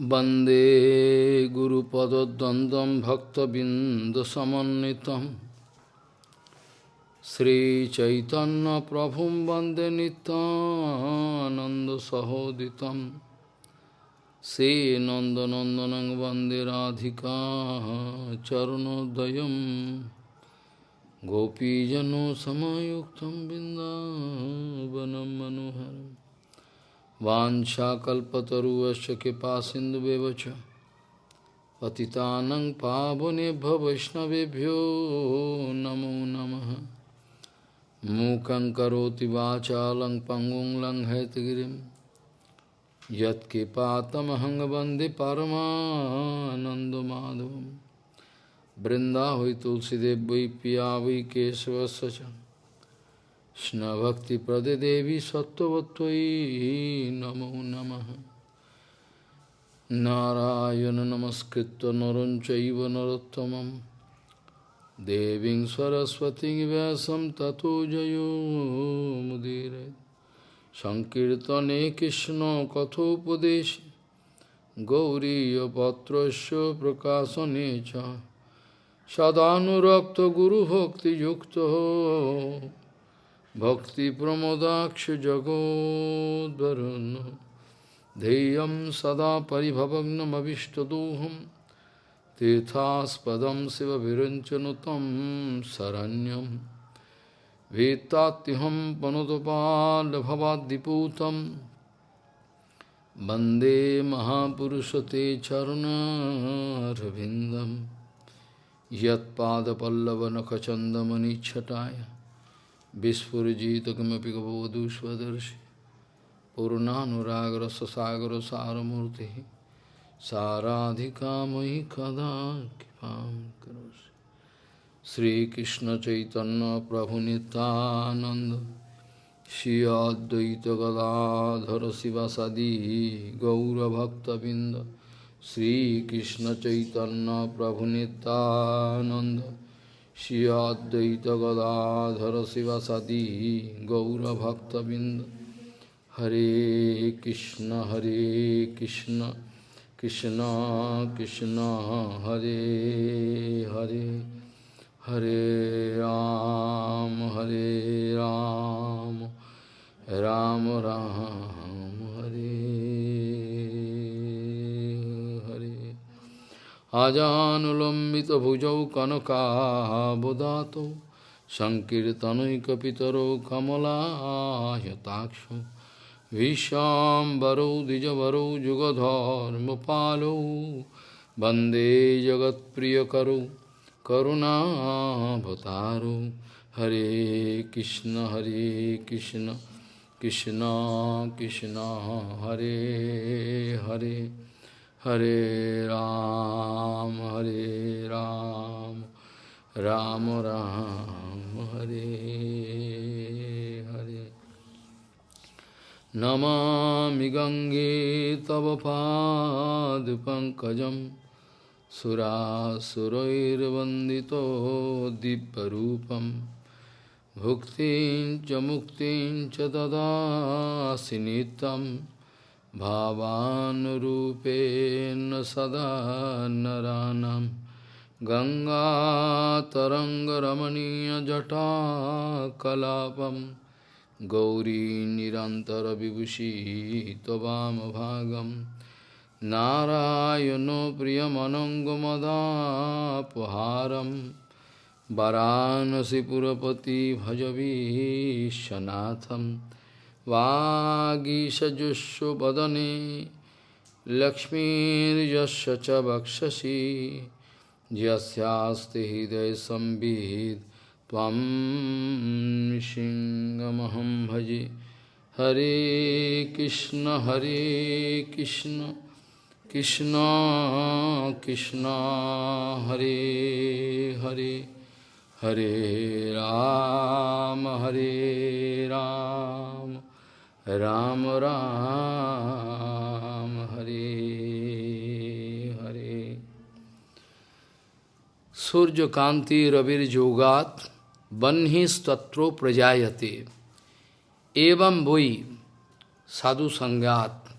वन्दे गुरुपदद्वन्द्वं भक्तबिन्दसमन्वितं श्रीचैतन्यप्रभुं वन्दे नितानन्दसहोदितं श्रीनन्दनन्दनं वन्दे राधिका चरणोदयं गोपीजनसमयुक्तं बिन्दावनं मनोहरम् वाञ्छाकल्पतरुवश्च कृपा सिन्धुवेव च पतितानं पावनेभ्य वैष्णवेभ्यो नमो नमः। मूकं करोति वाचालं पङ्गुं लङ्घयतगिरिं। यत्कृपातमहं बृन्दा वै तुलसीदेव वै पिया वै केशवस्य Krishna Bhakti Prade Devi Sattvatvai Namo Namaha. Narayana Namaskritta Naranchaiva Narottamam. Deving Saraswati Vyasam Tato Jayo Mudire. Sankirtane Krishna Kathopadesh Gauriya Patrasya Prakasa Necha Sadhanurakta Guru Bhakti Yukta. भक्तिप्रमोदाक्ष जगोद्वरुन् ध्येयं सदा परिभवग्नमविष्टदोहं तीर्थास्पदं शिवविरञ्चनुतं शरण्यं वेत्तात्यहं पनुतपाल्भवाद्दिपूतं वन्दे महापुरुषते चरुणारविन्दं यत्पादपल्लवनखचन्दमनिच्छटाय Vispurjita kimapi gavadu svadarshi Purnanuragra sasagra saramurti Saradhika mahi kada kipam karosi Sri Krishna Chaitanya Prabhu Nityananda Shri Advaita Gadadhara Sivasadi Gaura Bhakta Binda Sri Krishna Chaitanya Prabhu Nityananda Shri Advaita Gadadhara Sivasadi Gaura Bhakta Bind Hare Krishna Hare Krishna Krishna Krishna Hare Hare Hare আজানুলম্বিত ভুজৌ কনকাবদাত সংকীর্তনৈকপিতরৌ কমলায়তাক্ষ ভীষ্মাম্বরৌ দ্বিজবরৌ যুগধর্মপালৌ বন্দে জগৎপ্রিয়করৌ করুণাভতারৌ হরে কৃষ্ণ হরে কৃষ্ণ কৃষ্ণ কৃষ্ণ হরে Hare Hare Ram, Hare Ram, Ram Ram, Hare Hare. Namami Gange Tava Pankajam Surasurairvandito Dibbarupam Bhuktin cha Muktin cha Dadasinitam भावानुरूपेण सदा नरानं गङ्गातरङ्गरमणीयजटाकलापं गौरी निरन्तरविभूषी त्ववामभागं नारायणो प्रियमनङ्गमदापहारं वरानसिपुरपति भजवीशनाथम् वागीषजुष्वदने लक्ष्मीर्यस्य च वक्षसि यस्यास्ति हृदयसंवित् भजे। हरे कृष्ण हरे कृष्ण कृष्ण कृष्ण, हरे हरे हरे राम हरे राम। राम राम, हरे हरे। सूर्य कांति रविर जोगात बन्हिस्तत्रो प्रजायते। एवं भुई साधु संगात,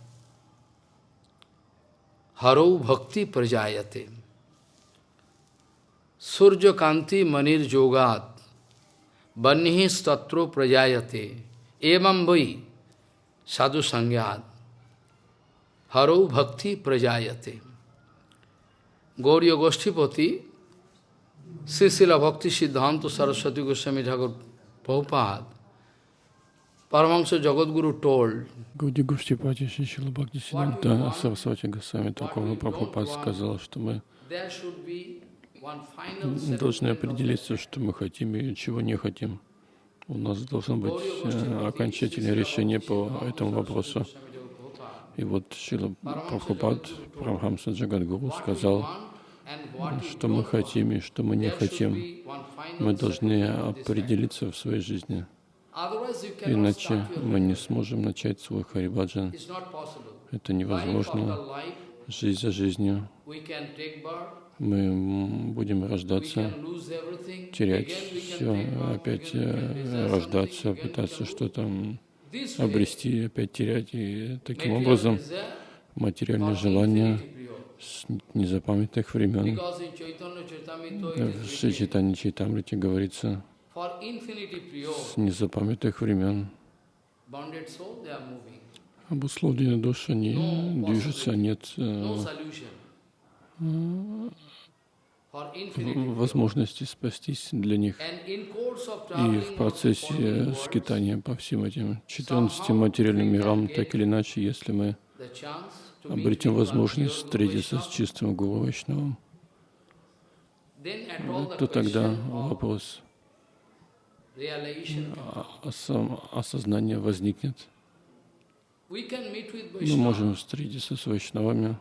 हरो भक्ति प्रजायते। सूर्य कांति मनिर जोगात बन्हिस्तत्रो प्रजायते। एवं भुई Vai Sadhu Sangyat Haro Bhakti Prajayate. Gauriya Goshtipati Sisila Bhakti Siddhanta Saraswati Goswami Thakur Prabhupada Paramahansa Jagadguru told Гауди Гуштипати Шишила Бхакти Сиданта Сарасвати Госвами Такого Прабхупад сказал, что мы there should be one final должны settlement of определиться, что мы хотим и чего не хотим. У нас должно быть э, окончательное решение по этому вопросу. И вот Шила Прабхупад, Прабхамса Джагадгуру, сказал, what что мы хотим и что мы не хотим. Мы должны определиться в своей жизни. Иначе мы не сможем начать свой Харибаджан. Это невозможно. Жизнь за жизнью. Мы будем рождаться, терять все, опять э, рождаться, пытаться что-то обрести, опять терять. И таким образом infinity period. с незапамятных времен. В Шри Чайтанье Чайтамрите говорится, с незапамятных времен moving. обусловленные души, они движутся, нет э, infinity period. возможности спастись для них. И в процессе скитания по всем этим 14 материальным мирам, так или иначе, если мы обретем возможность встретиться с чистым Гуру Вайшнавом, то тогда вопрос а- осо- осознания возникнет. Мы можем встретиться с Вайшнавами,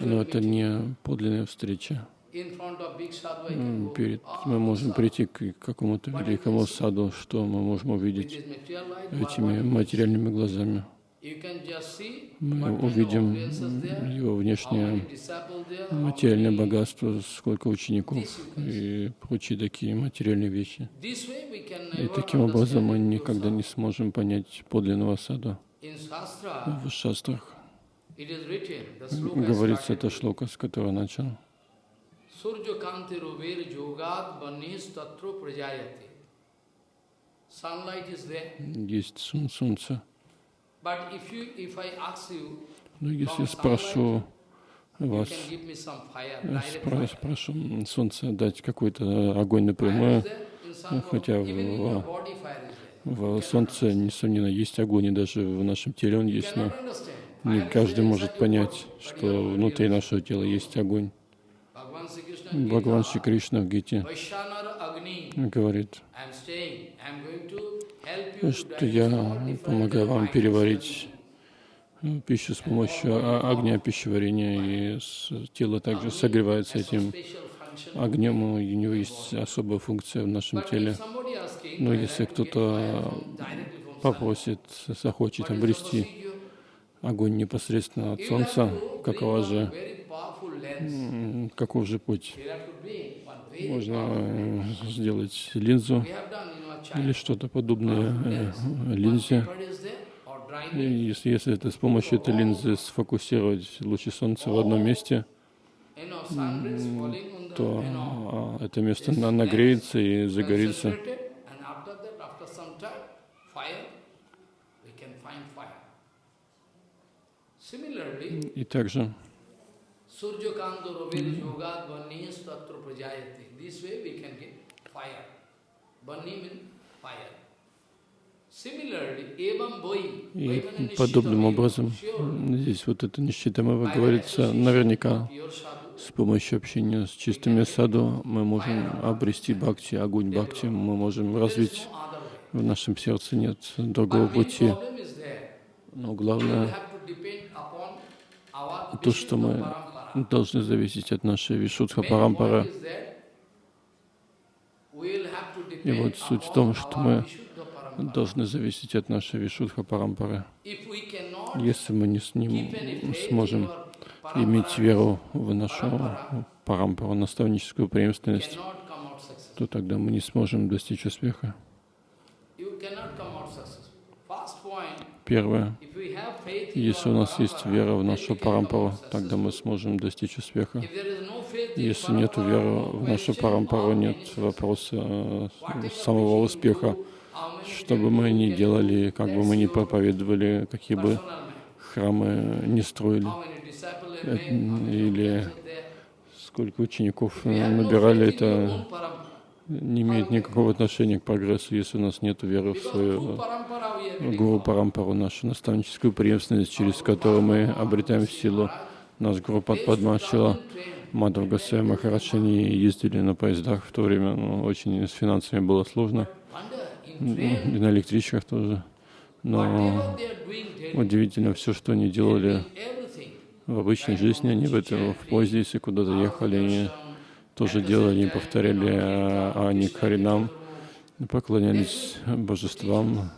но это не подлинная встреча. Перед, "Ah, мы можем прийти к какому-то великому саду, что мы можем увидеть этими материальными глазами. Мы увидим его внешнее материальное богатство, сколько учеников и прочие такие материальные вещи. И таким образом мы никогда не сможем понять подлинного сада. В шастрах говорится это шлока, с которого начал. There, Есть солнце. Но если я спрошу вас, э, спро- спрошу солнце дать какой-то огонь напрямую, хотя в- в солнце, несомненно, есть огонь, и даже в нашем теле он есть, но не каждый может понять, что внутри нашего тела есть огонь. Бхагаван Шри Кришна в Гите говорит, что я помогаю вам переварить э, пищу с помощью огня пищеварения, и тело также согревается этим огнем, у него есть особая функция в нашем теле. Но I если кто-то попросит, захочет обрести огонь непосредственно от солнца, какова же, каков же путь? Можно э, сделать линзу или что-то подобное э, линзе. И если, если это с помощью этой линзы сфокусировать лучи солнца в одном месте, то а, это место на- нагреется и загорится. Evam Boi. и подобным образом здесь вот это нищитамова говорится наверняка. с помощью общения с чистыми саду мы можем обрести бхакти, огонь бхакти, мы можем развить в нашем сердце нет другого пути. Но главное то, что мы должны зависеть от нашей Вишудха Парампара. И вот суть в том, что мы должны зависеть от нашей Вишудха Парампары. Если мы не с ним сможем иметь веру в нашу Парампару, наставническую преемственность, то тогда мы не сможем достичь успеха. Первое, Если у нас есть вера в нашу парампару, тогда мы сможем достичь успеха. Если нет веры в нашу парампару, нет вопроса э, самого успеха. Что бы мы ни делали, как бы мы ни проповедовали, какие бы храмы не строили, э, или сколько учеников э, набирали, это не имеет никакого отношения к прогрессу, если у нас нет веры в свою Гуру. Парампару, нашу наставническую преемственность, через которую мы обретаем силу. Наш Гуру Падмашила, Мадхав Гасай Махарадж, они ездили на поездах в то время, ну, очень с финансами было сложно, и на электричках тоже. Но удивительно, все, что они делали в обычной жизни, они в этом в поезде, если куда-то ехали, они тоже делали, они повторяли а, Ани Харинам, поклонялись божествам,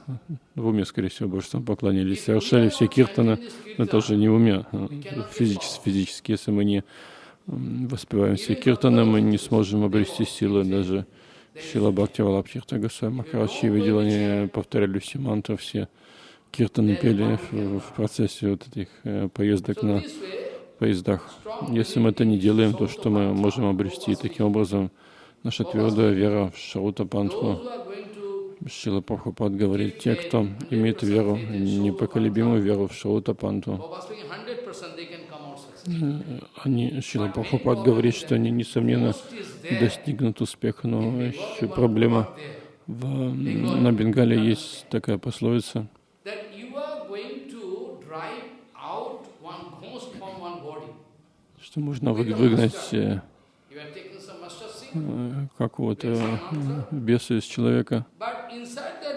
в уме, скорее всего, божествам поклонялись, совершали все киртаны, но тоже не в уме, а физически, физически, если мы не воспеваем все киртаны, мы не сможем обрести силы, даже Шила Бхакти Валабхирта Госвами Махарадж, я видел, они повторяли все мантры, все киртаны пели в, в процессе вот этих э, поездок на поездах. Если мы это не делаем, то что мы можем обрести? Таким образом, наша твердая вера в Шаута Пантху, Шила Прабхупад говорит, те, кто имеет веру, непоколебимую веру в Шаута Панту, Baba speaking 100% they can come out successful. они, Шила Прабхупад говорит, что они, несомненно, достигнут успеха, но еще проблема. В, на Бенгале есть такая пословица, что можно вы- выгнать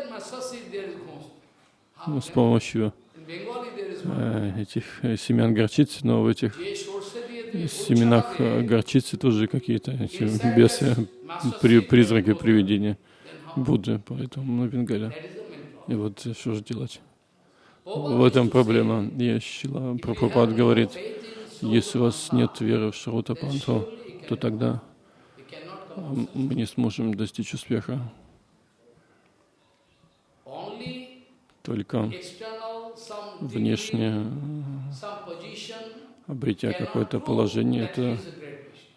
mustard seed there is ghost. ну, How с can- помощью э, этих э, семян горчицы, но в этих семенах э, горчицы тоже какие-то эти бесы, при, призраки, привидения? Будды, поэтому на Бенгале. Main problem. И вот э, что же делать? В этом проблема. Я you Прабхупад говорит, если у вас нет веры в Шаута then Панту, surely you то тогда мы не сможем достичь успеха. Только external, some degree, внешне, some position обретя какое-то положение, это э,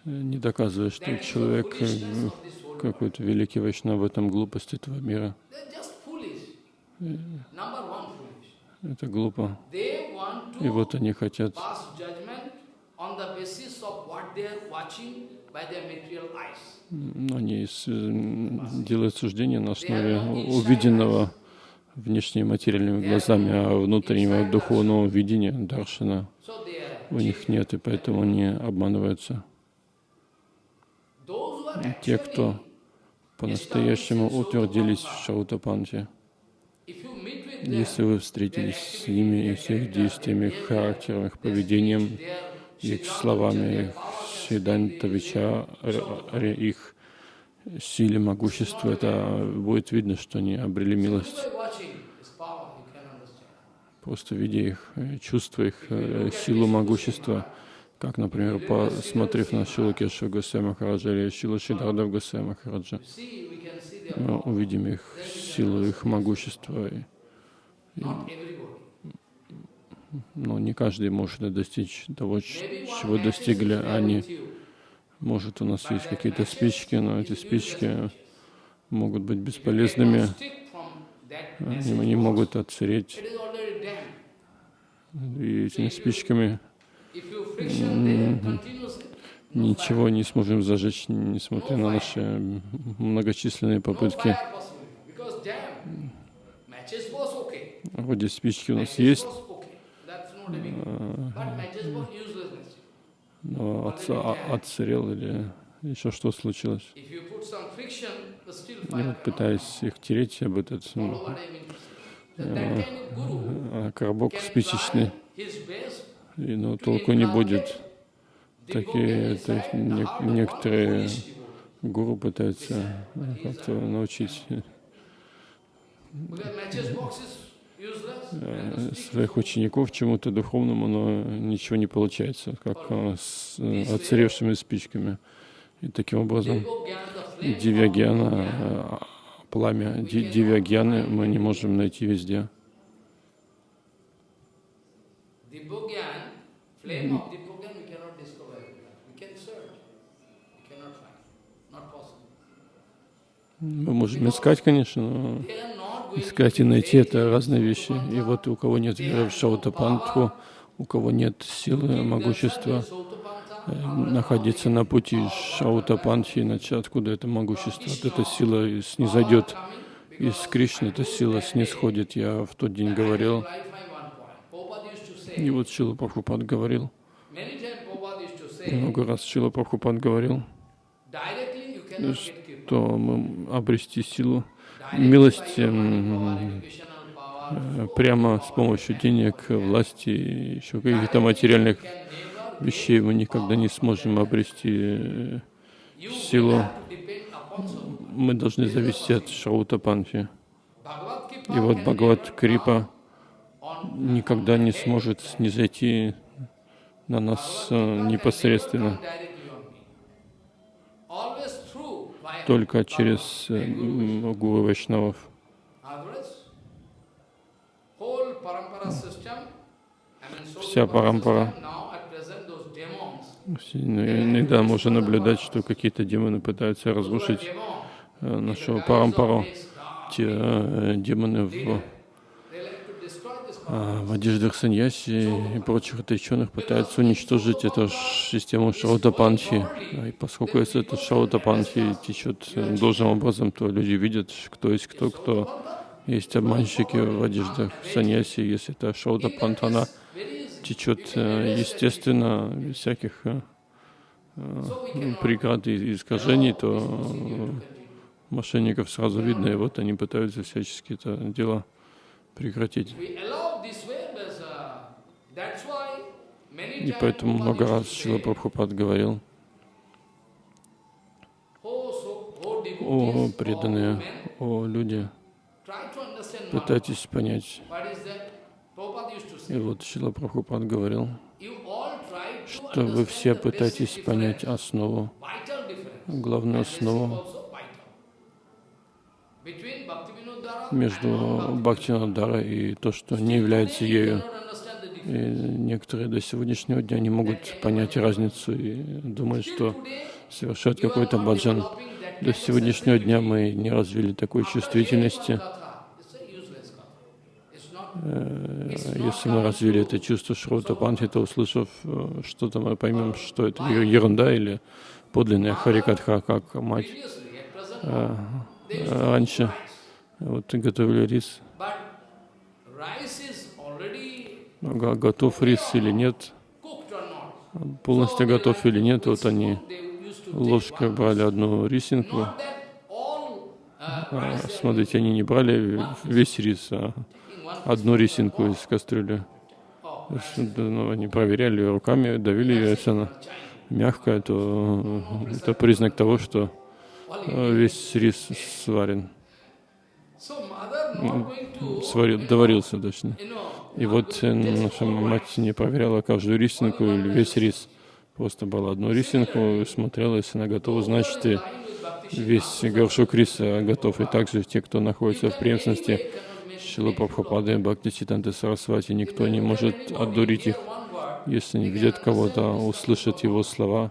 не доказывает, что человек э, какой-то великий вайшнав в этом глупость этого мира. Foolish. Это глупо. И вот они хотят они делают суждения на основе увиденного внешними материальными глазами, а внутреннего духовного видения, даршина, у них нет, и поэтому они обманываются. Те, кто по-настоящему утвердились в Шаутапанте, если вы встретились с ними и с их действиями, их характером, их поведением, их словами, их Сиданта их силе, могуществу, это будет видно, что они обрели милость. Просто видя их э, чувства, их э, силу могущества, как, например, посмотрев на Шилу Кешу Гусей Махараджа или Шилу Шидардав Гусей Махараджа, мы увидим их силу, их могущество. И, everybody. Но не каждый может достичь того, чего достигли они. Может, у нас есть какие-то спички, но эти спички могут быть бесполезными, они box, могут отсыреть. И этими спичками ничего не сможем зажечь, несмотря на наши многочисленные попытки. Вроде спички у нас есть, но а- отсырел или еще что случилось. Вот cannot пытаясь их тереть об этот а, коробок спичечный, и, но толку не будет. Такие не- некоторые гуру пытаются э, как-то научить э, своих учеников чему-то духовному, но ничего не получается, как э, с э, отсыревшими спичками. И таким образом э, пламя Ди- Дивьягьяны мы не можем найти везде. Мы можем искать, конечно, но Искать и найти это разные вещи. И вот у кого нет веры в Шаутапантху, у кого нет силы, могущества э, находиться на пути Шаутапанхи, иначе откуда это могущество? Вот эта сила снизойдет из Кришны, эта сила снисходит. Я в тот день говорил, и вот Шила Прабхупад говорил, много раз Шила Прабхупад говорил, что мы обрести силу Directly милости by your м, power, educational power, э, прямо с помощью денег, власти еще каких-то материальных вещей мы никогда не сможем обрести э, силу. Мы должны зависеть от. Bhagavad Kripa И вот Бхагават Крипа никогда не сможет снизойти на нас э, непосредственно, только через э, гуру Вайшнавов. Вся парампара. ну, Иногда можно наблюдать, что какие-то демоны пытаются разрушить э, guys парампару. Те э, демоны в, а, в одеждах саньяси и прочих отреченных пытаются уничтожить эту систему Шраута Панчи. И поскольку если это Шраута Панчи течет э, должным образом, то люди видят, кто есть кто, кто есть обманщики в одеждах саньяси. Если это Шраута Панта, она течет э, естественно, без всяких э, cannot преград и искажений, то э, мошенников сразу видно, и вот они пытаются всячески это дело прекратить. uh, И поэтому много раз Шила Прабхупад говорил, "Oh, oh, о oh, преданные, о люди, пытайтесь понять. И вот Шила Прабхупад говорил, что вы все пытаетесь понять основу, главную основу между Бхактинадара и то, что не является ею. И некоторые до сегодняшнего дня не могут понять разницу и думают, что совершают какой-то баджан. До сегодняшнего дня мы не развили такой чувствительности. Э, Если мы развили это чувство Шрота Панхи, то услышав э, что-то, мы поймем, что это ерунда или подлинная Харикатха, как мать э, раньше. Вот готовили рис. Already Га- Готов рис или нет, полностью готов или нет, вот они ложкой брали одну рисинку. Uh, А, Смотрите, они не брали весь рис, а одну рисинку из кастрюли. ну, они проверяли руками, давили ее, если она мягкая, то это признак того, что э, весь рис сварен, сварил, доварился точно. И вот э, наша мать не проверяла каждую рисинку или весь рис. Просто брала одну рисинку смотрела, если она готова, значит и весь горшок риса готов. И также те, кто находится в преемственности Шила Прабхупады, Бхакти Ситанты Сарасвати, никто не может одурить их. Если они видят кого-то, услышат его слова,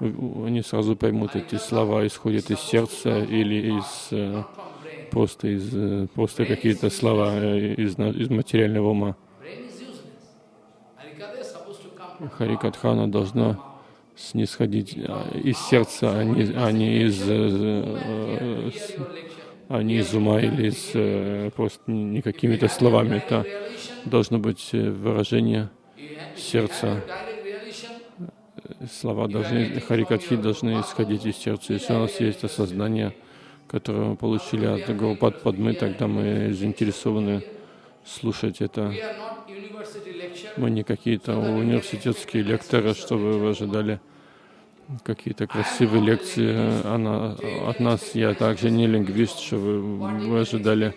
они сразу поймут, эти слова исходят из сердца или из э. Просто из э, просто какие-то слова э, из, из материального ума. Харикатхана должна снисходить а, из сердца, а не, а не из, э, а не из ума или из просто не какими-то словами. Это должно быть выражение сердца. Слова должны, харикатхи должны исходить из сердца. Если у нас есть осознание, которое мы получили от Гурупад Падмы, тогда мы заинтересованы слушать это. Мы не какие-то университетские лекторы, чтобы вы ожидали какие-то красивые лекции она, от нас. Я также не лингвист, что вы, вы ожидали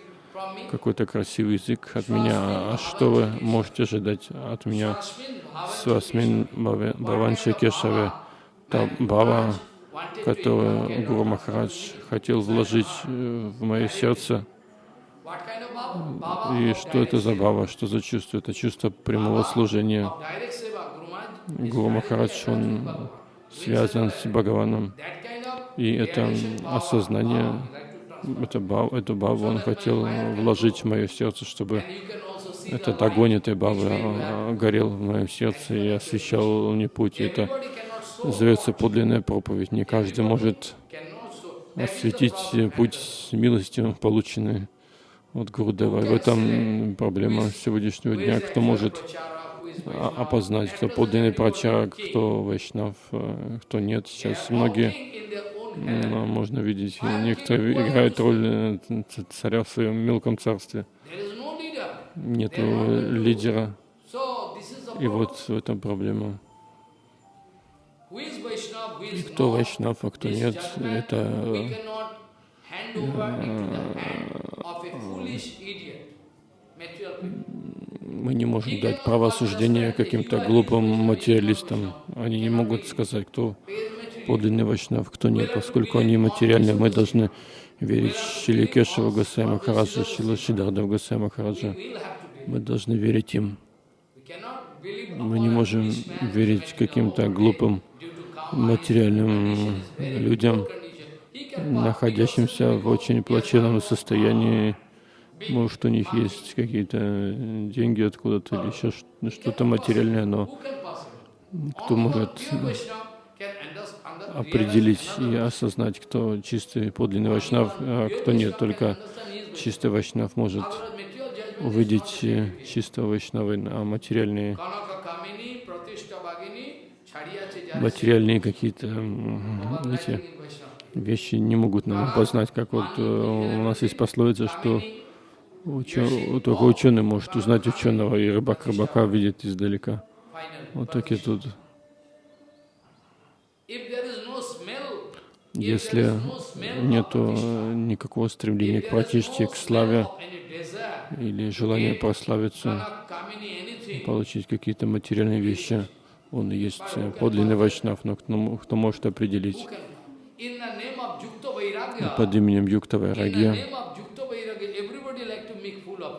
какой-то красивый язык от меня. А что вы можете ожидать от меня? Свасмин Баванши Кешаве, та Которую Гуру Махарадж хотел вложить э, в мое сердце. И что это за бава? Что за чувство? Это чувство прямого служения. Гуру Махарадж, он связан с Бхагаваном. И это осознание, это бав, эту баву он хотел вложить в мое сердце, чтобы этот огонь этой have. а, горел в моем сердце и освещал мне путь. Это называется подлинная проповедь. Не каждый может осветить путь милостью, полученный от Гурудева. И в этом проблема сегодняшнего дня. Кто может а- опознать, кто подлинный прачарак, кто вайшнав, э, кто нет. Сейчас многие м, можно видеть, некоторые играют роль э, царя в своем мелком царстве. Нету лидера. И вот в этом проблема. Is Кто вайшнав, а кто нет, это мы не можем дать право суждения каким-то глупым материалистам. Они не могут сказать, кто подлинный вайшнав, кто нет, поскольку они материальны. Мы должны верить Шили Кешева Гасай Махараджа, Шила Шидардав Махараджа. Мы должны верить им. Мы не можем верить каким-то глупым материальным людям, находящимся в очень плачевном состоянии. Может, у них есть какие-то деньги откуда-то или еще ш- что-то материальное, но кто может определить и осознать, кто чистый подлинный вайшнав, а кто нет. Только чистый вайшнав может увидеть чистого вайшнава, а материальные, материальные какие-то вещи не могут нам опознать, как вот э, у нас есть пословица, что учё- только ученый может узнать ученого, и рыбак рыбака видит издалека. Вот так и тут. Если Pratishta, э, никакого стремления к no к славе или желания прославиться, получить какие-то материальные вещи, он есть э, подлинный вайшнав, но кто, кто может определить под именем Юкта Вайрагья,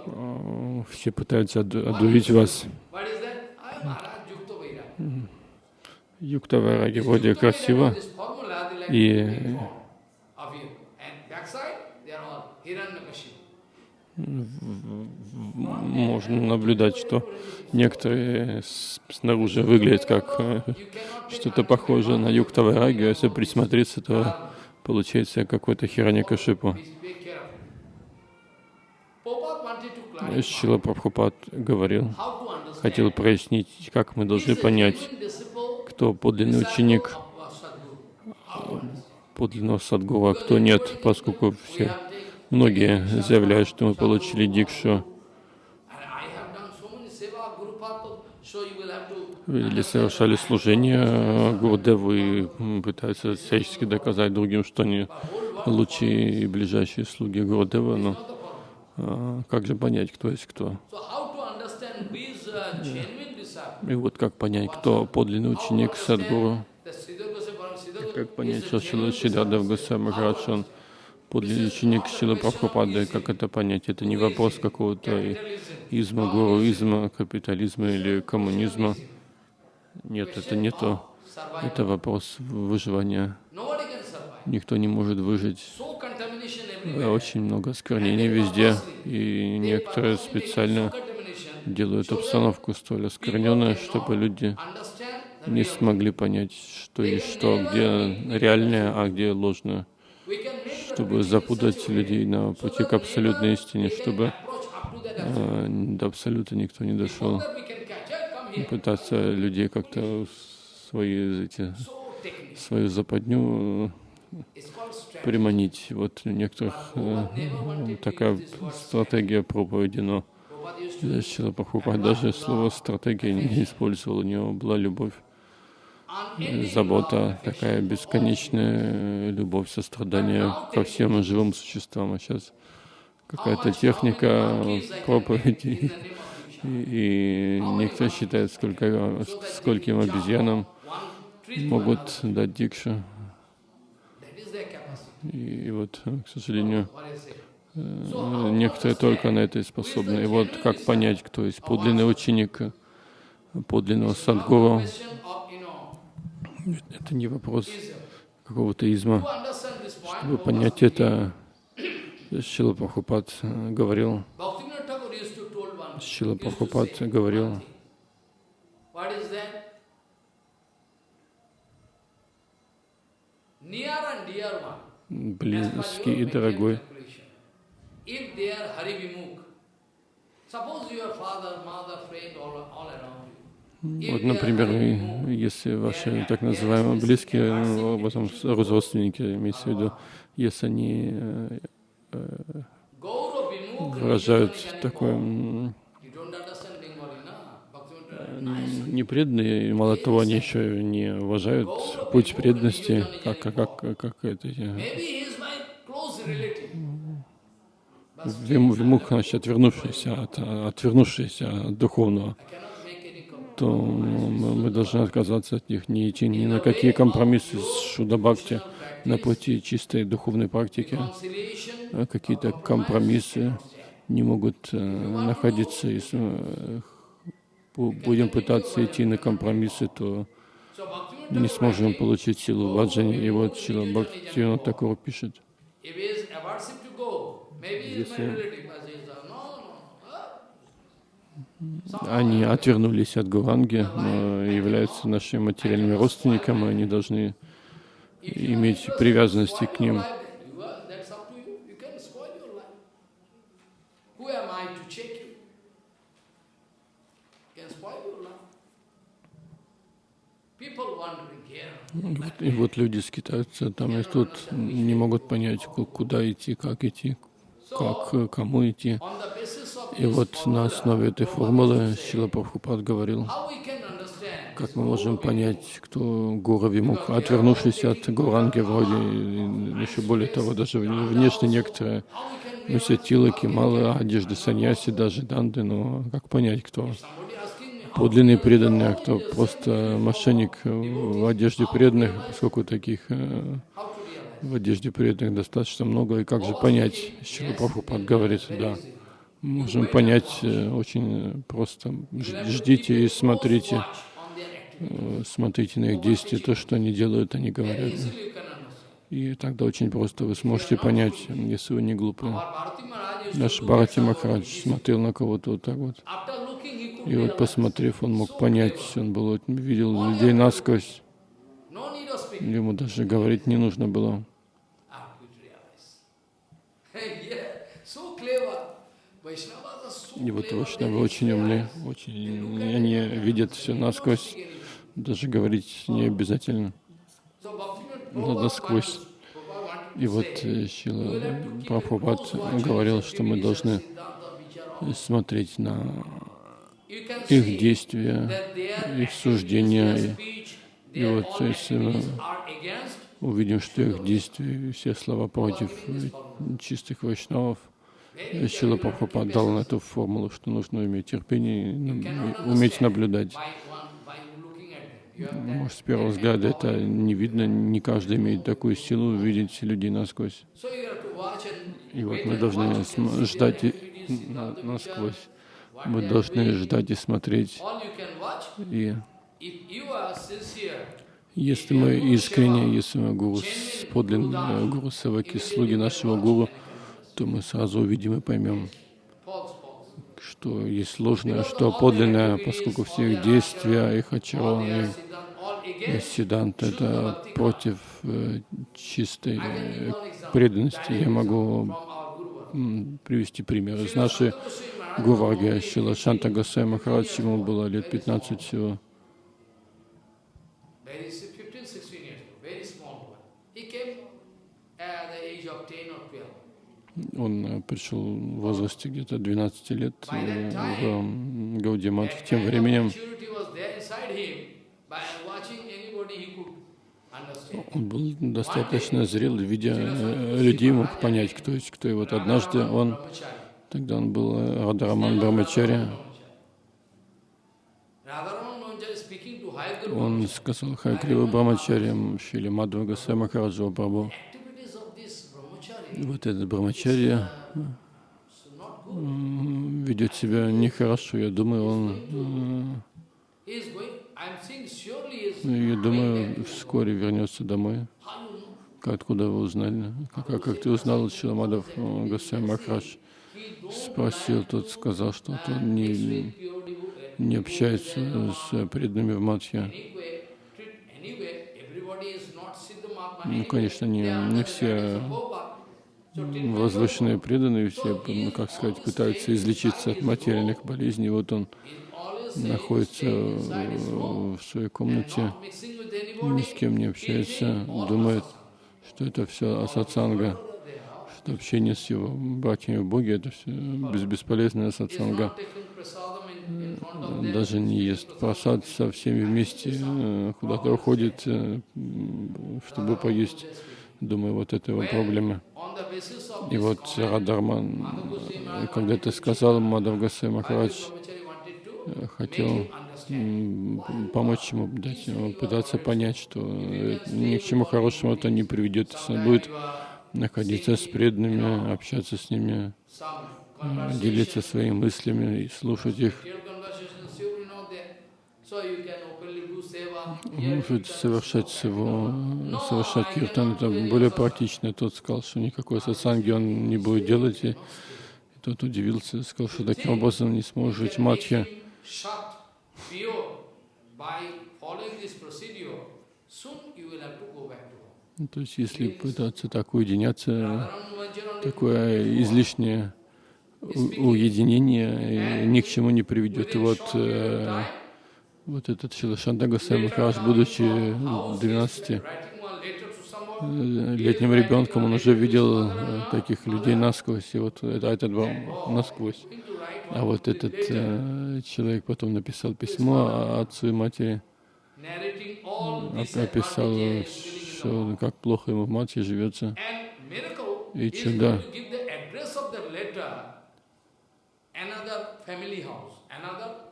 э, все пытаются оду- одурить вас. Юкта Вайраги вроде красиво, И- можно наблюдать, что некоторые снаружи выглядят как э, что-то похожее на Юкта Вайраги, а если присмотреться, то получается какой-то Хираньякашипу. Шила Прабхупад говорил, хотел прояснить, как мы должны понять, кто подлинный ученик подлинного садгуру, а кто нет, поскольку все многие заявляют, что мы получили дикшу или совершали служение э, Гурдеву и пытаются всячески доказать другим, что они лучшие и ближайшие слуги Гурдева, но а, как же понять, кто есть кто? И вот как понять, кто подлинный ученик Садгуру? Как понять, что Шила How to Махарадж, он подлинный ученик Шила Прабхупады, как это понять? Это не вопрос какого-то изма, гуруизма, капитализма или коммунизма. Нет, это не то. Это вопрос выживания. Никто не может выжить. Очень много осквернений везде, и некоторые специально делают обстановку столь оскверненной, чтобы люди не смогли понять, что есть что, где реальное, а где ложное, чтобы запутать людей на пути к абсолютной истине, чтобы э, до абсолюта никто не дошел. Пытаться людей как-то свои эти свою западню strategy. приманить. Вот у некоторых э, такая стратегия проповеди, но Шила Прабхупад даже слово стратегия не использовал. У него была любовь, забота, такая бесконечная любовь, сострадание ко всем живым существам. А сейчас какая-то техника проповеди. И, некоторые считают, сколько, скольким обезьянам могут дать дикшу. И вот, к сожалению. Э, некоторые только на это и способны. И вот как понять, кто есть подлинный ученик, подлинного садгуру, это не вопрос какого-то изма. Чтобы понять это, Шила Прабхупад говорил, Шила Прабхупад говорил, близкий и дорогой. Вот, например, если ваши так называемые близкие, ну, потом родственники, имеется в виду, если они э, выражают такое не преданные, мало того, они еще не уважают путь преданности, как, как, как, как это, вимух, значит, отвернувшийся от, отвернувшийся от духовного, то мы, должны отказаться от них, не идти ни на какие компромиссы с Шудабхакти на пути чистой духовной практики. А какие-то компромиссы не могут э, находиться, если э, будем пытаться идти на компромиссы, то не сможем получить силу ваджани. И вот Шила Бхактивинод Такур пишет, если они отвернулись от Гуранги, но являются нашими материальными родственниками, они должны иметь привязанности к ним. И вот люди скитаются там и тут, не могут понять, куда идти, как идти, как, кому идти. И вот на основе этой формулы Шила Прабхупад говорил, как мы можем понять, кто Гура Вимух, отвернувшись от Гуранги вроде, еще более того, даже внешне некоторые носят тилаки, малые одежды саньяси, даже данды, но как понять, кто подлинный преданный, а кто просто мошенник в одежде преданных, поскольку таких э, в одежде преданных достаточно много, и как же понять, с чего Прабхупад говорит, да, можем понять э, очень просто, ждите и смотрите, э, смотрите на их действия, то, что они делают, они говорят. И тогда очень просто вы сможете понять, если вы не глупые. Наш Бхарати Махарадж смотрел на кого-то вот так вот. И вот посмотрев, он мог понять, он был, видел людей насквозь. Ему даже говорить не нужно было. И вот Вайшнавы очень умны, очень, они видят все насквозь, даже говорить не обязательно, но насквозь. И вот Шила Прабхупад говорил, что мы должны смотреть на их действия, их суждения. И, и вот если мы увидим, что их действия, все слова против чистых вайшнавов, Шила Прабхупад дал на эту формулу, что нужно иметь терпение и уметь наблюдать. Может, с первого взгляда это не видно, не каждый имеет такую силу увидеть людей насквозь. И вот мы должны ждать насквозь. Мы должны ждать и смотреть. И если мы искренне, если мы гуру, подлинные гуру саваки, слуги нашего гуру, то мы сразу увидим и поймем, что есть ложное, что подлинное, поскольку все их действия, их ачарона, и сиданта — это против э, чистой э, преданности. Я могу привести пример из нашей Гуваги Шила Шанта Гасай Махарадж, ему было лет 15 всего. Он э, пришел в возрасте где-то 12 лет э, в Гаудимат. Тем временем он был достаточно зрел, видя э, людей, мог понять, кто есть кто. И вот однажды он Тогда он был Радараман Брамачаря. Он сказал Хайгрива Брамачарьям Шили Мадхва Гасай Махараджа Прабху, Вот этот брамачарья ведет себя нехорошо. Я думаю, он, я думаю, вскоре вернется домой. Откуда вы узнали? Как, как- как ты узнал, Шиламадов Гасай Махарадж? Спросил, тот сказал, что он не, не общается с преданными в Матхе. Ну, конечно, не- не все Возвышенные преданные все, ну, как сказать, пытаются излечиться от материальных болезней. Вот он находится в своей комнате, ни с кем не общается, думает, что это все асатсанга, что общение с его братьями в Боге, это все бесполезная them. Даже не ест просад со всеми вместе, э, куда-то уходит, э, чтобы поесть. Думаю, вот это его проблема. И вот comment, Радharман Madhav Goswami Maharaj когда wanted ты to сказал, Мадав Bhakti Махарадж э, хотел помочь ему, дать ему пытаться понять, что э, ни к чему хорошему это не приведет, если он будет находиться с преданными, общаться с ними, э, делиться своими мыслями и слушать их, может совершать его, совершать киртан, это более практично. Тот сказал, что никакой сатсанги он не будет делать, и тот удивился, сказал, что таким образом не сможет матхи. То есть, если пытаться так уединяться, такое излишнее уединение э, ни к чему не приведет. И вот, вот этот Махарадж, coming будучи from house, 12 writing one letter to someone, э, ребенком, он уже видел э, таких людей насквозь, и вот это, этот был насквозь. А вот этот э, человек потом написал письмо отцу и матери, описал, что, как плохо ему в матери живется. И чудо. another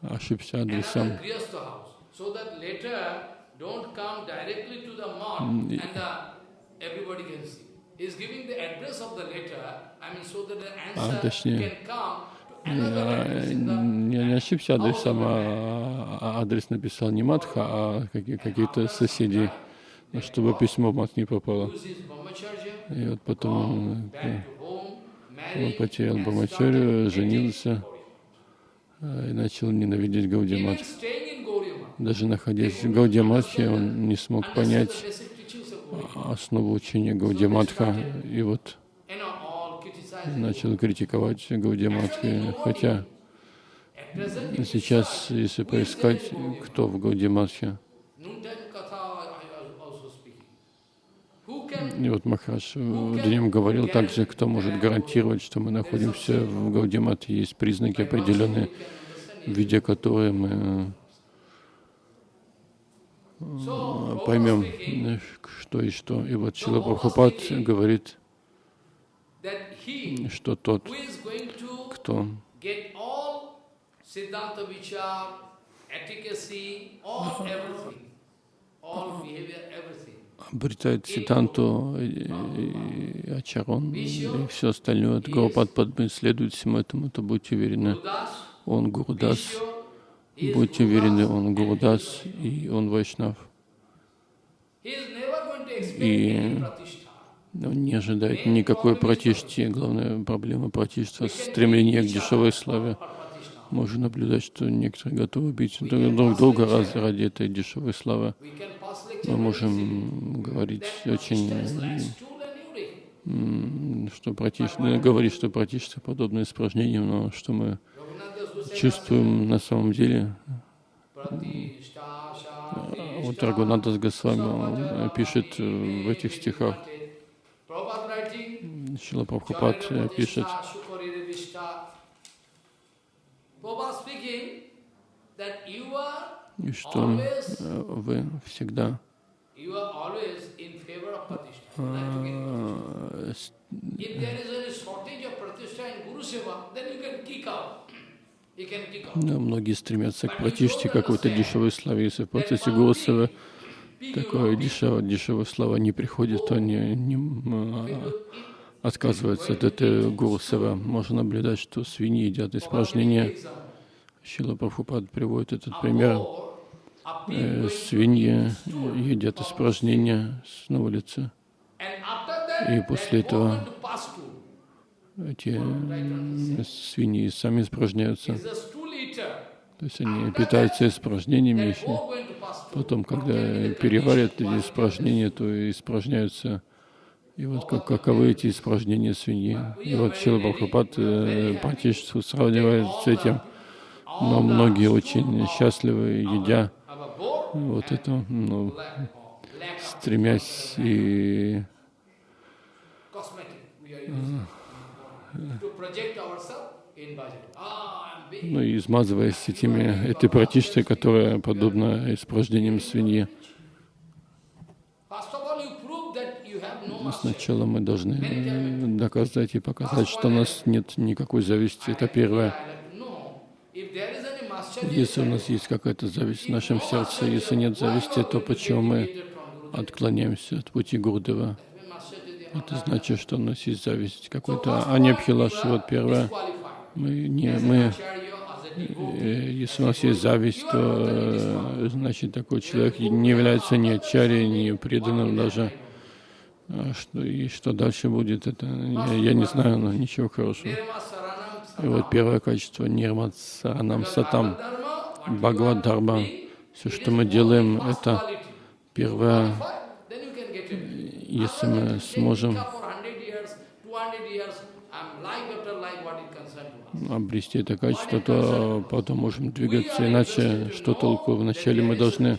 Ошибся адресом. точнее, А, in the Не, ошибся адресом, а а адрес написал не Матха, а какие- какие-то соседи, ну, чтобы письмо в Мат не попало. И вот потом он, э, потерял started женился э, и начал ненавидеть Gauriya Даже находясь в Гаудиматхе, он не смог понять основу учения Гаудиматха. И вот начал критиковать Гаудиматхи. Хотя сейчас, если поискать, кто в Гаудиматхе, И вот Махарадж днем говорил также, кто может гарантировать, что мы находимся в Гаудимате. Есть признаки определенные, видя которые мы э, поймем, э, что и что. И вот Чила Прабхупад говорит, что тот, кто all behavior, everything. Обретает Ситанту, Ачарон и все остальное от Гурупад Падмы следует всему этому, то будьте уверены, он Гурудас, будьте уверены, он Гурудас и он Вайшнав. И. Он не ожидает никакой пратишти. Главная проблема пратишта — стремление к дешевой славе. Pratishtha. Можно наблюдать, что некоторые готовы убить друг друг друга раз- ради этой дешевой славы. Мы можем говорить очень, что пратишта, говорить, что пратишта подобно испражнениям, но что мы чувствуем на самом деле. А Вот Рагунатас Госвами пишет э, в этих стихах, Шила Прабхупад э, пишет, и что э, вы всегда с-. Да, многие стремятся к пратиште какой-то дешевой славе. Если в процессе Госова такое дешевое, дешевая слава не приходит, то не, отказывается от этой гуру сева. Можно наблюдать, что свиньи едят испражнения. Шила Прабхупад приводит этот пример. Э, свиньи едят испражнения на улице. И после этого эти свиньи сами испражняются. То есть они питаются испражнениями еще. Потом, когда переварят эти испражнения, то испражняются. И вот как, каковы эти испражнения свиньи. И вот Шила Бхакапад э, практически сравнивает с этим. Но многие очень счастливы, едя вот это, ну, стремясь и ну и измазываясь этими, этой практичной, которая подобна испражнениям свиньи. Сначала мы должны доказать и показать, что у нас нет никакой зависти. Это первое. Если у нас есть какая-то зависть в нашем сердце, если нет зависти, то почему мы отклоняемся от пути Гурдева? Это значит, что у нас есть зависть какой-то. А не вот первое. Мы не, мы, э, если у нас есть зависть, то э, значит такой человек не является ни ачарьей, ни преданным даже. А что, и что дальше будет, это я, я не знаю, но ничего хорошего. И вот первое качество Нирмат Саранам Сатам, Бхагавад Дharma. Все, что мы делаем, это первое если мы сможем обрести это качество, то потом можем двигаться. Иначе что толку? Вначале мы должны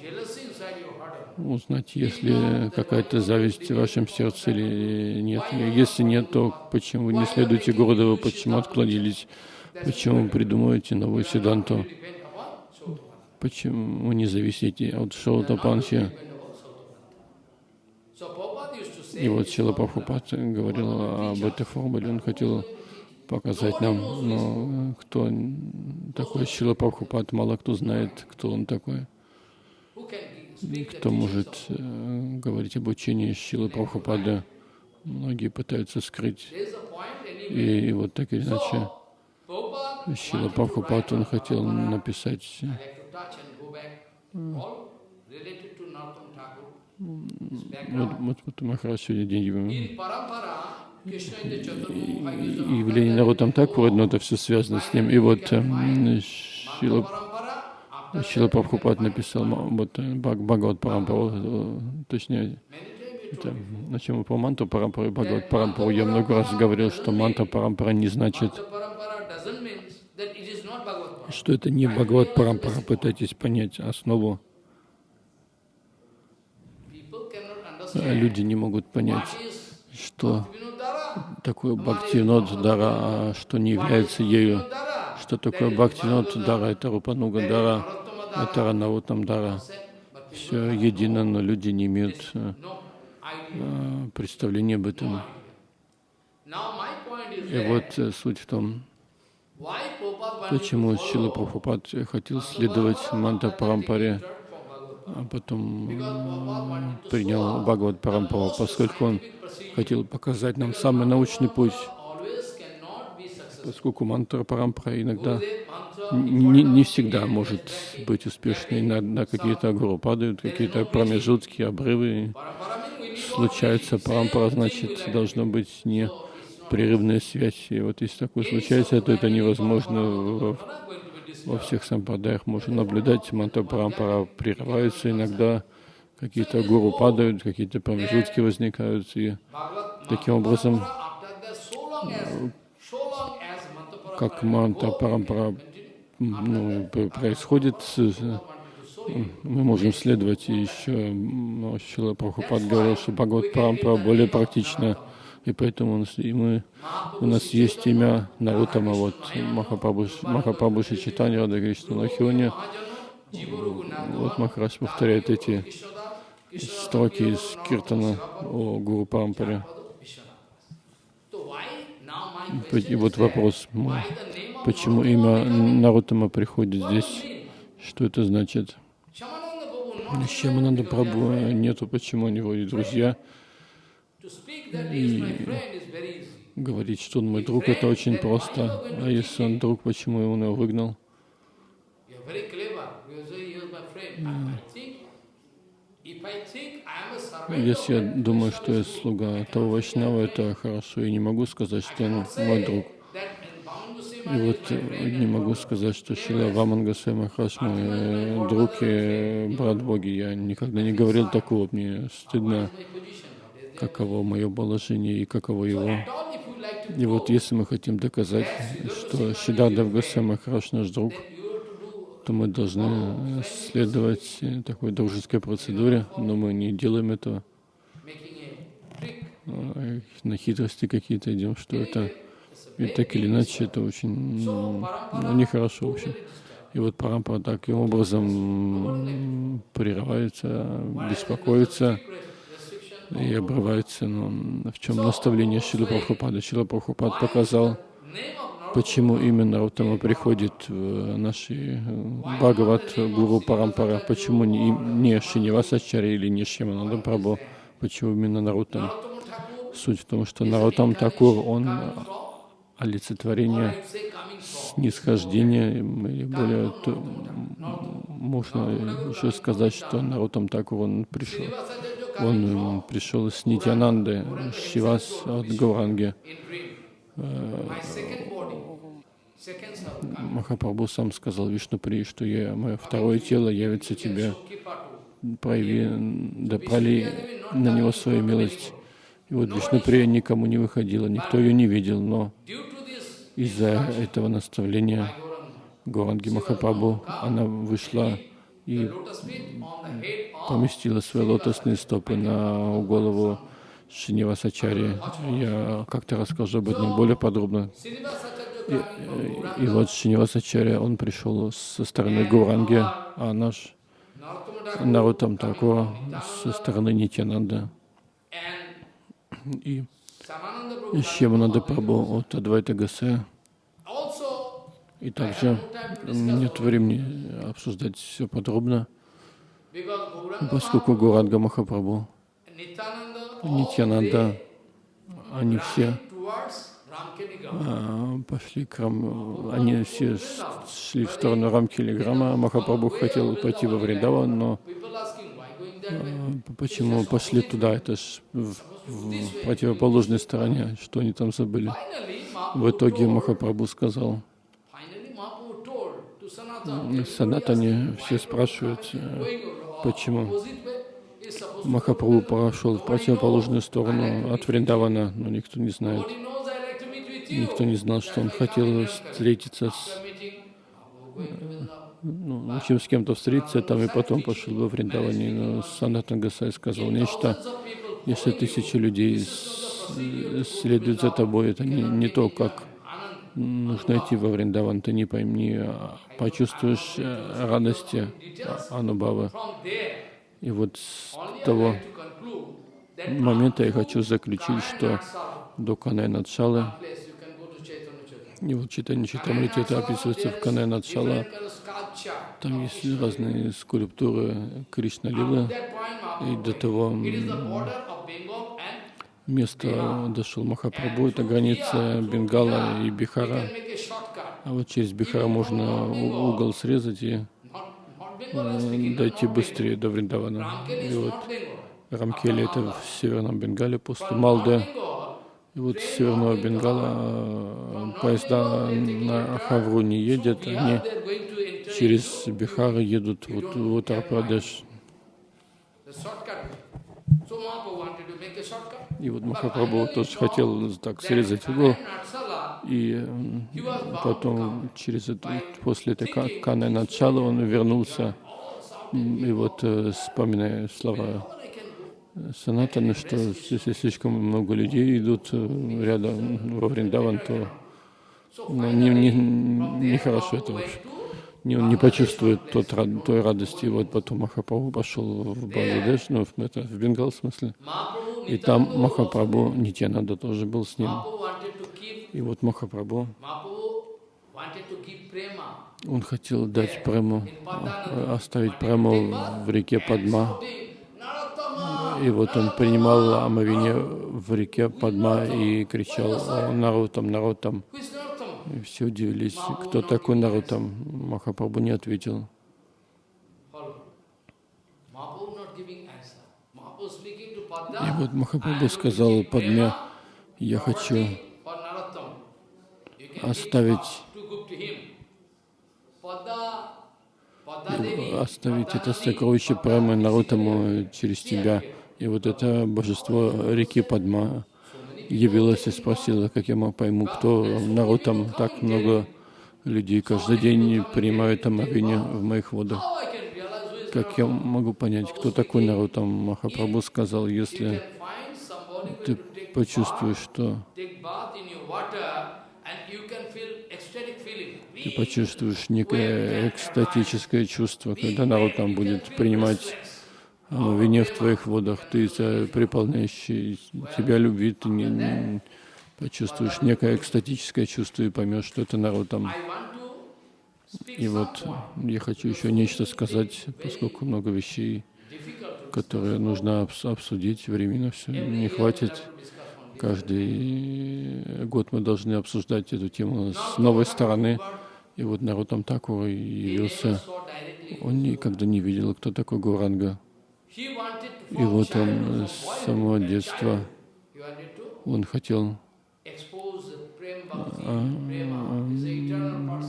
узнать, есть ли какая-то зависть в вашем сердце или нет. Если нет, то почему не следуете Гурдеву, почему отклонились, почему придумываете новую седанту, почему не зависите от Шоута Панчи. И вот Сила Прабхупад говорил об этой формуле, он хотел показать нам, но кто такой Сила Прабхупад, мало кто знает, кто он такой. Кто может э, говорить об учении Силы Прабхупада. Многие пытаются скрыть. И, и вот так или иначе, Сила Прабхупад, он хотел написать вот, вот, вот Махарадж сегодня день явление народом так но это все связано с ним. И вот э, Шила, Шила Прабхупад написал вот, э, Бхагават Парампару, э, точнее, это, на чем мы по манту Парампару и Бхагават Парампару. Я много раз говорил, что манта Парампара не значит, что это не Бхагават Парампара. Пытайтесь понять основу люди не могут понять, что такое Бхактинод Дара, а что не является ею. Что такое Бхактинод Дара, это Рупануга Дара, это Ранавутам Дара. Все едино, но люди не имеют а, представления об этом. И вот э, суть в том, почему Шила Прабхупад хотел следовать Манта Парампаре, а потом принял Бхагават Парампару, поскольку он хотел показать нам самый научный путь, поскольку мантра Парампара иногда не, не всегда может быть успешной, иногда какие-то гуру падают, какие-то промежутки, обрывы случаются. Парампара, значит, должно быть не прерывная связь. И вот если такое случается, то это невозможно в во всех сампрадаях можно наблюдать, манта парампара прерывается иногда, какие-то гуру падают, какие-то промежутки возникают, и таким образом, как манта парампара ну, происходит, мы можем следовать, и еще Шила Прабхупад говорил, что Бхагават Парампара более практична и поэтому у нас, и мы, у нас есть имя Нарутама, вот Махапрабху Читания, Рада Кришна Лахиони. Вот Махарадж повторяет эти строки из Киртана о Гуру Парампаре. И вот вопрос, почему имя Нарутама приходит здесь? Что это значит? Шьямананда Прабhu нету, почему у него и друзья easy. Говорить, что он мой друг, это очень просто. А если он друг, почему он его выгнал? Если я думаю, что я слуга того Вайшнава, это хорошо, и не могу сказать, что он мой друг. И вот э, не могу сказать, что Шила Госвами Махараш мой э, друг и брат Боги. Я никогда не говорил такого. Мне стыдно, каково мое положение и каково его. И вот если мы хотим доказать, что Шидардав Госвами Махараш наш друг, то мы должны следовать э, такой дружеской процедуре, но мы не делаем этого. а, На хитрости какие-то идем, что это и так или иначе это очень ну, нехорошо, в общем. И вот Парампара таким образом прерывается, беспокоится и обрывается. Но в чем наставление Шила Прабхупада? Шила Прабхупад показал, почему именно Раутама приходит наши э, Бхагават Гуру Парампара, почему не, не Шинивасачари или не Шимананда Прабhu, почему именно Нарутам. Суть в том, что Нарутам Такур, он from, олицетворение снисхождения, или более то, можно еще сказать, что Нарутам Такур, он пришел, он пришел с Нитянанды, Шивас от Гауранги. Махапрабху сам сказал Вишнупри, что я, мое второе тело явится тебе, прояви, да проли на него свою милость. И вот Вишнуприя никому не выходила, никто ее не видел, но из-за этого наставления Гуранги Махапрабху, она вышла и поместила свои лотосные стопы на голову Шинивасачари. Я как-то расскажу об этом более подробно. И, и- вот Шинивасачари, он пришел со стороны Гуранги, а наш Нарутам Такура со стороны Нитянанда и Шьямананда Прабhu от Адвайта Гасе. И также нет времени обсуждать все подробно, поскольку Гуранга Махапрабху, Нитянанда, они все а, пошли к Рам... Они все шли в сторону Рамкилиграма. Махапрабху хотел пойти во Вриндаван, но а, почему пошли туда? Это ж в, в противоположной стороне, что они там забыли. В итоге Махапрабху сказал, Санатане все спрашивают, э, почему Махапрабху пошел в противоположную сторону от Вриндавана, но никто не знает. Никто не знал, что он хотел встретиться с, ну, в общем, с кем-то встретиться там и потом пошел во Вриндаване. Но Санатан Гасай сказал нечто. Если тысячи людей следуют за тобой, это не, не то, как нужно идти во Вриндаван. Ты не пойми, а почувствуешь э, радости а- Анубавы. И вот с того момента я хочу заключить, что до Канай Надшалы, и вот читание Читамрити, это описывается в Канай Надшала, там есть разные скульптуры Кришна Лилы, и до того It is the м, border of Bengal and места дошел Махапрабху, это граница Бенгала и Бихара. А вот через Бихара можно угол срезать и дойти быстрее до Вриндавана. И вот. Рамкели это в Северном Бенгале после Малды. И вот с Северного Бенгала э, поезда на Хавру не here они через Бихар едут вот в Утар-Прадеш. И вот Махапрабху тоже хотел так срезать угол. И потом через это, после этой ка- Каны начала он вернулся. И вот э, вспоминая слова Санатаны, что если слишком много людей идут э, рядом во Вриндаван, то ну, не, не, нехорошо это вообще. Не, он не почувствует тот, той радости. И вот потом Махапрабху пошел в Бангладеш, ну, в, это, в Бенгал в смысле. И там Махапрабху, Нитянанда тоже был с ним. И вот Махапрабху, он хотел дать прему, э, оставить прему в реке Падма. И вот он принимал омовение в реке Падма и кричал «О, Нарутам, Нарутам». И все удивились, кто такой Нарутам. Махапрабху не ответил. И вот Махапрабху сказал Падме, я хочу оставить оставить это сокровище Прамы Нарутаму через тебя. И вот это божество реки Падма явилось и спросило, как я пойму, кто Нарутам. Так много людей каждый день принимают омовение в моих водах. Как я могу понять, кто такой Нарутам? Махапрабху сказал, если ты почувствуешь, что ты почувствуешь некое экстатическое чувство, когда народ там будет принимать омовение в твоих водах, ты из-за преполняющей тебя любви, ты не, не почувствуешь некое экстатическое чувство и поймешь, что это народ там. И вот я хочу еще нечто сказать, поскольку много вещей, которые нужно обс- обсудить, времени все не хватит. Каждый год мы должны обсуждать эту тему с новой стороны. И вот народ такого явился. Он никогда не видел, кто такой Гуранга. И вот он с самого детства, он хотел, person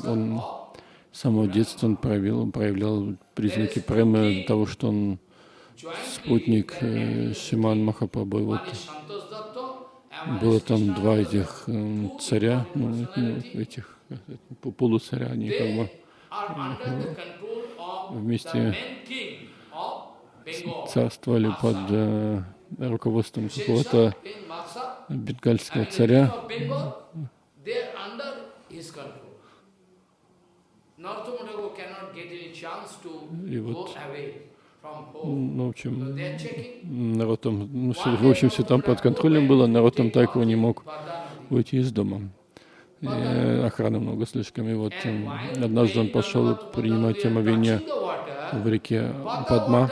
он с самого детства он проявил, проявлял признаки премы того, что он спутник э, Шиман Махапрабху. Было там два этих э, царя, ну, ну, этих э, полуцаря, они как бы Вместе царствовали под э, руководством какого-то бенгальского царя. И вот. Ну, в общем, народ там, ну, в общем, все там под контролем было, народ там так его не мог выйти из дома. И, охраны много слишком. И вот однажды он пошел принимать омовение в реке Падма.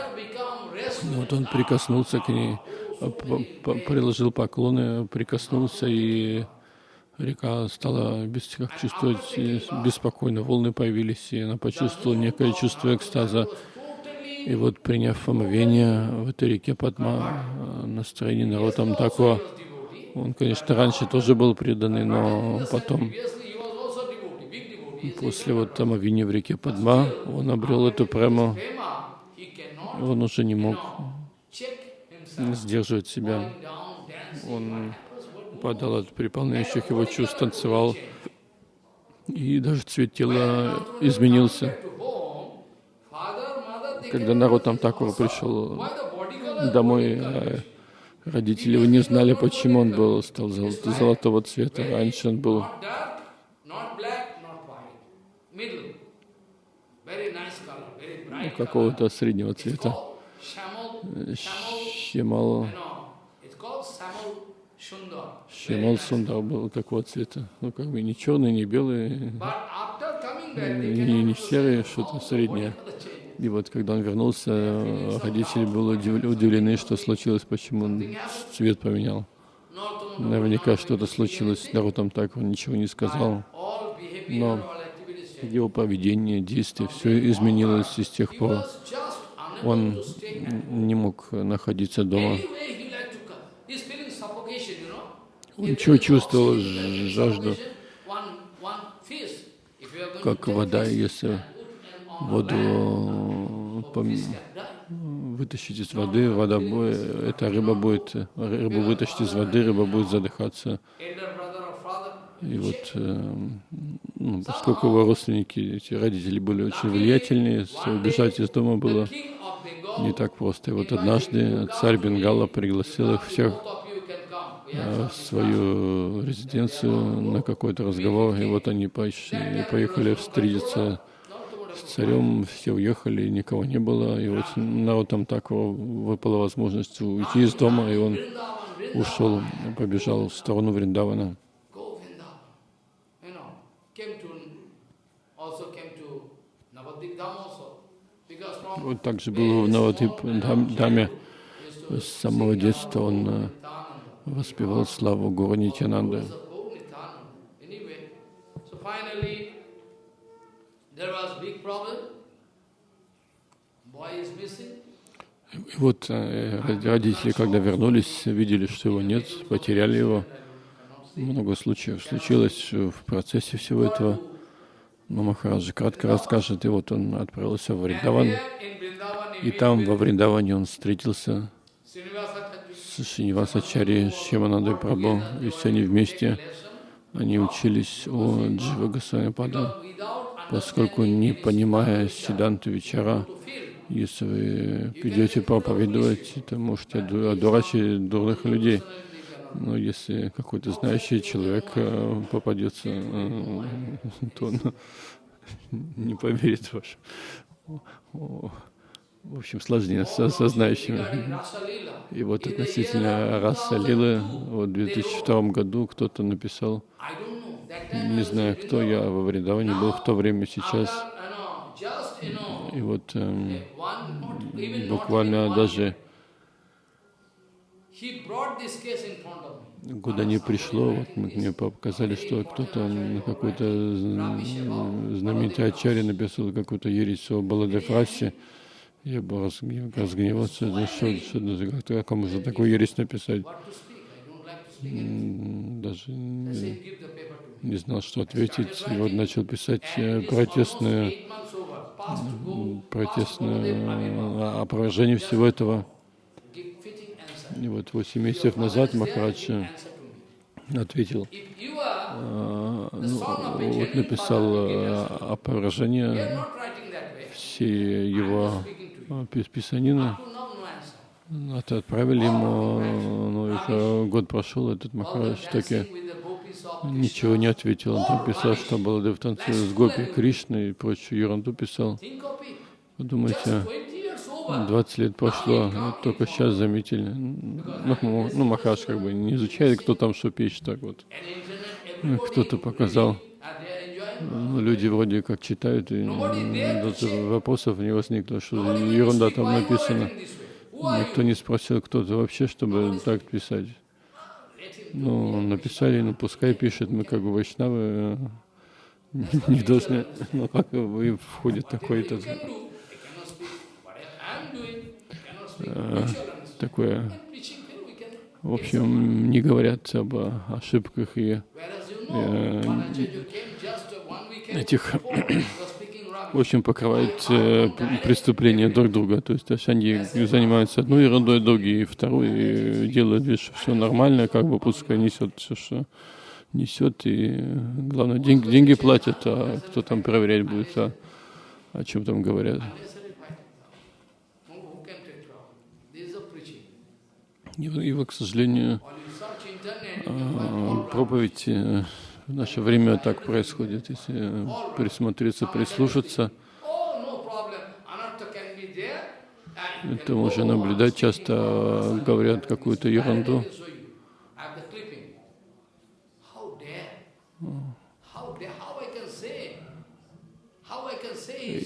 Вот он прикоснулся к ней, приложил поклоны, прикоснулся, и река стала без, как чувствовать беспокойно, волны появились, и она почувствовала некое чувство экстаза. И вот приняв омовение в этой реке Падма, э, настроение народом такого, он, конечно, раньше тоже был преданный, но потом, после вот омовения в реке Падма, он обрел эту прему, он уже не мог сдерживать себя. Он падал от переполняющих его чувств, танцевал, и даже цвет тела изменился. Когда народ там такого пришел домой, э, родители его не знали, почему он был, стал зол- золотого цвета. Раньше он был color. какого-то среднего цвета. Sundar. щемал сундар был такого цвета. Ну, как бы не черный, не белый, не, серый, что-то среднее. И вот когда он вернулся, родители были удив- удивлены, что случилось, почему он цвет поменял. Наверняка что-то случилось, народ там так, он ничего не сказал. Но его поведение, действия, все изменилось и с тех пор. Он не мог находиться дома. Он чего чувствовал? жажду. Как вода, если воду э, вытащить из воды, вода будет, эта рыба будет, рыбу вытащить из воды, рыба будет задыхаться. И вот, э, ну, поскольку его родственники, эти родители были очень влиятельные, убежать из дома было не так просто. И вот однажды царь Бенгала пригласил их всех э, в свою резиденцию на какой-то разговор, и вот они поехали встретиться с царем, все уехали, никого не было, и вот народ там так выпала возможность уйти из дома, и он ушел, побежал в сторону Вриндавана. Вот также было в Навадип Даме, С самого детства он э, воспевал славу Гуру Нитянанды. И вот э, родители, когда вернулись, видели, что его нет, потеряли его. Много случаев случилось в процессе всего этого. Но Махараджа кратко расскажет, и вот он отправился в Вриндаван, и там, во Вриндаване, он встретился с Шинивасачари, с Шиманандой Прабhu, и все они вместе, они учились у Джива Госвамипада, поскольку не понимая Сиданту Вечера, если вы придете проповедовать, то можете одурачить дурных людей. Но если какой-то знающий человек э, попадется, э, то он не поверит ваш. В общем, сложнее со, со знающими. И вот относительно раса Лилы, вот в 2002 году кто-то написал, не знаю, кто я во Вриндаване был в то время, сейчас. И вот эм, буквально даже куда не пришло, вот мне показали, что кто-то на какой-то знаменитый ачаре написал какую-то ересь о Баладефрасе. Я бы разгневался, ну что, что, как, как можно такую ересь написать? Даже не, знал, что ответить. И вот начал писать э, протестное, протестное опровержение всего этого. И вот 8 месяцев назад Махарадж ответил, а, ну, вот написал э, опровержение все его писанины. Это отправили ему, ну, уже год прошел, этот Махарадж таки ничего не ответил. Он там писал, что Баладев танцует с Гопи Кришной и прочую ерунду писал. Подумайте, 20 лет прошло, вот только сейчас заметили. Ну, ну Махаш как бы не изучает, кто там что пишет, так вот. Кто-то показал. Ну, люди вроде как читают, и даже вопросов не возникло, что ерунда там написана. Никто не спросил, кто то вообще, чтобы так писать. Ну, написали, ну пускай пишет, мы как бы вайшнавы не должны, ну как вы входит такой-то Э, такое, в общем, не говорят об ошибках и э, этих, в общем, покрывают э, преступления друг друга. То есть они занимаются одной ерундой, другие второй, и делают вид, что все нормально, как бы пускай несет все, что несет, и главное, деньги, деньги платят, а кто там проверять будет, а о чем там говорят. И, вот, к сожалению, а, проповедь э, в наше время так происходит. Если присмотреться, прислушаться, это можно наблюдать. Часто говорят какую-то ерунду.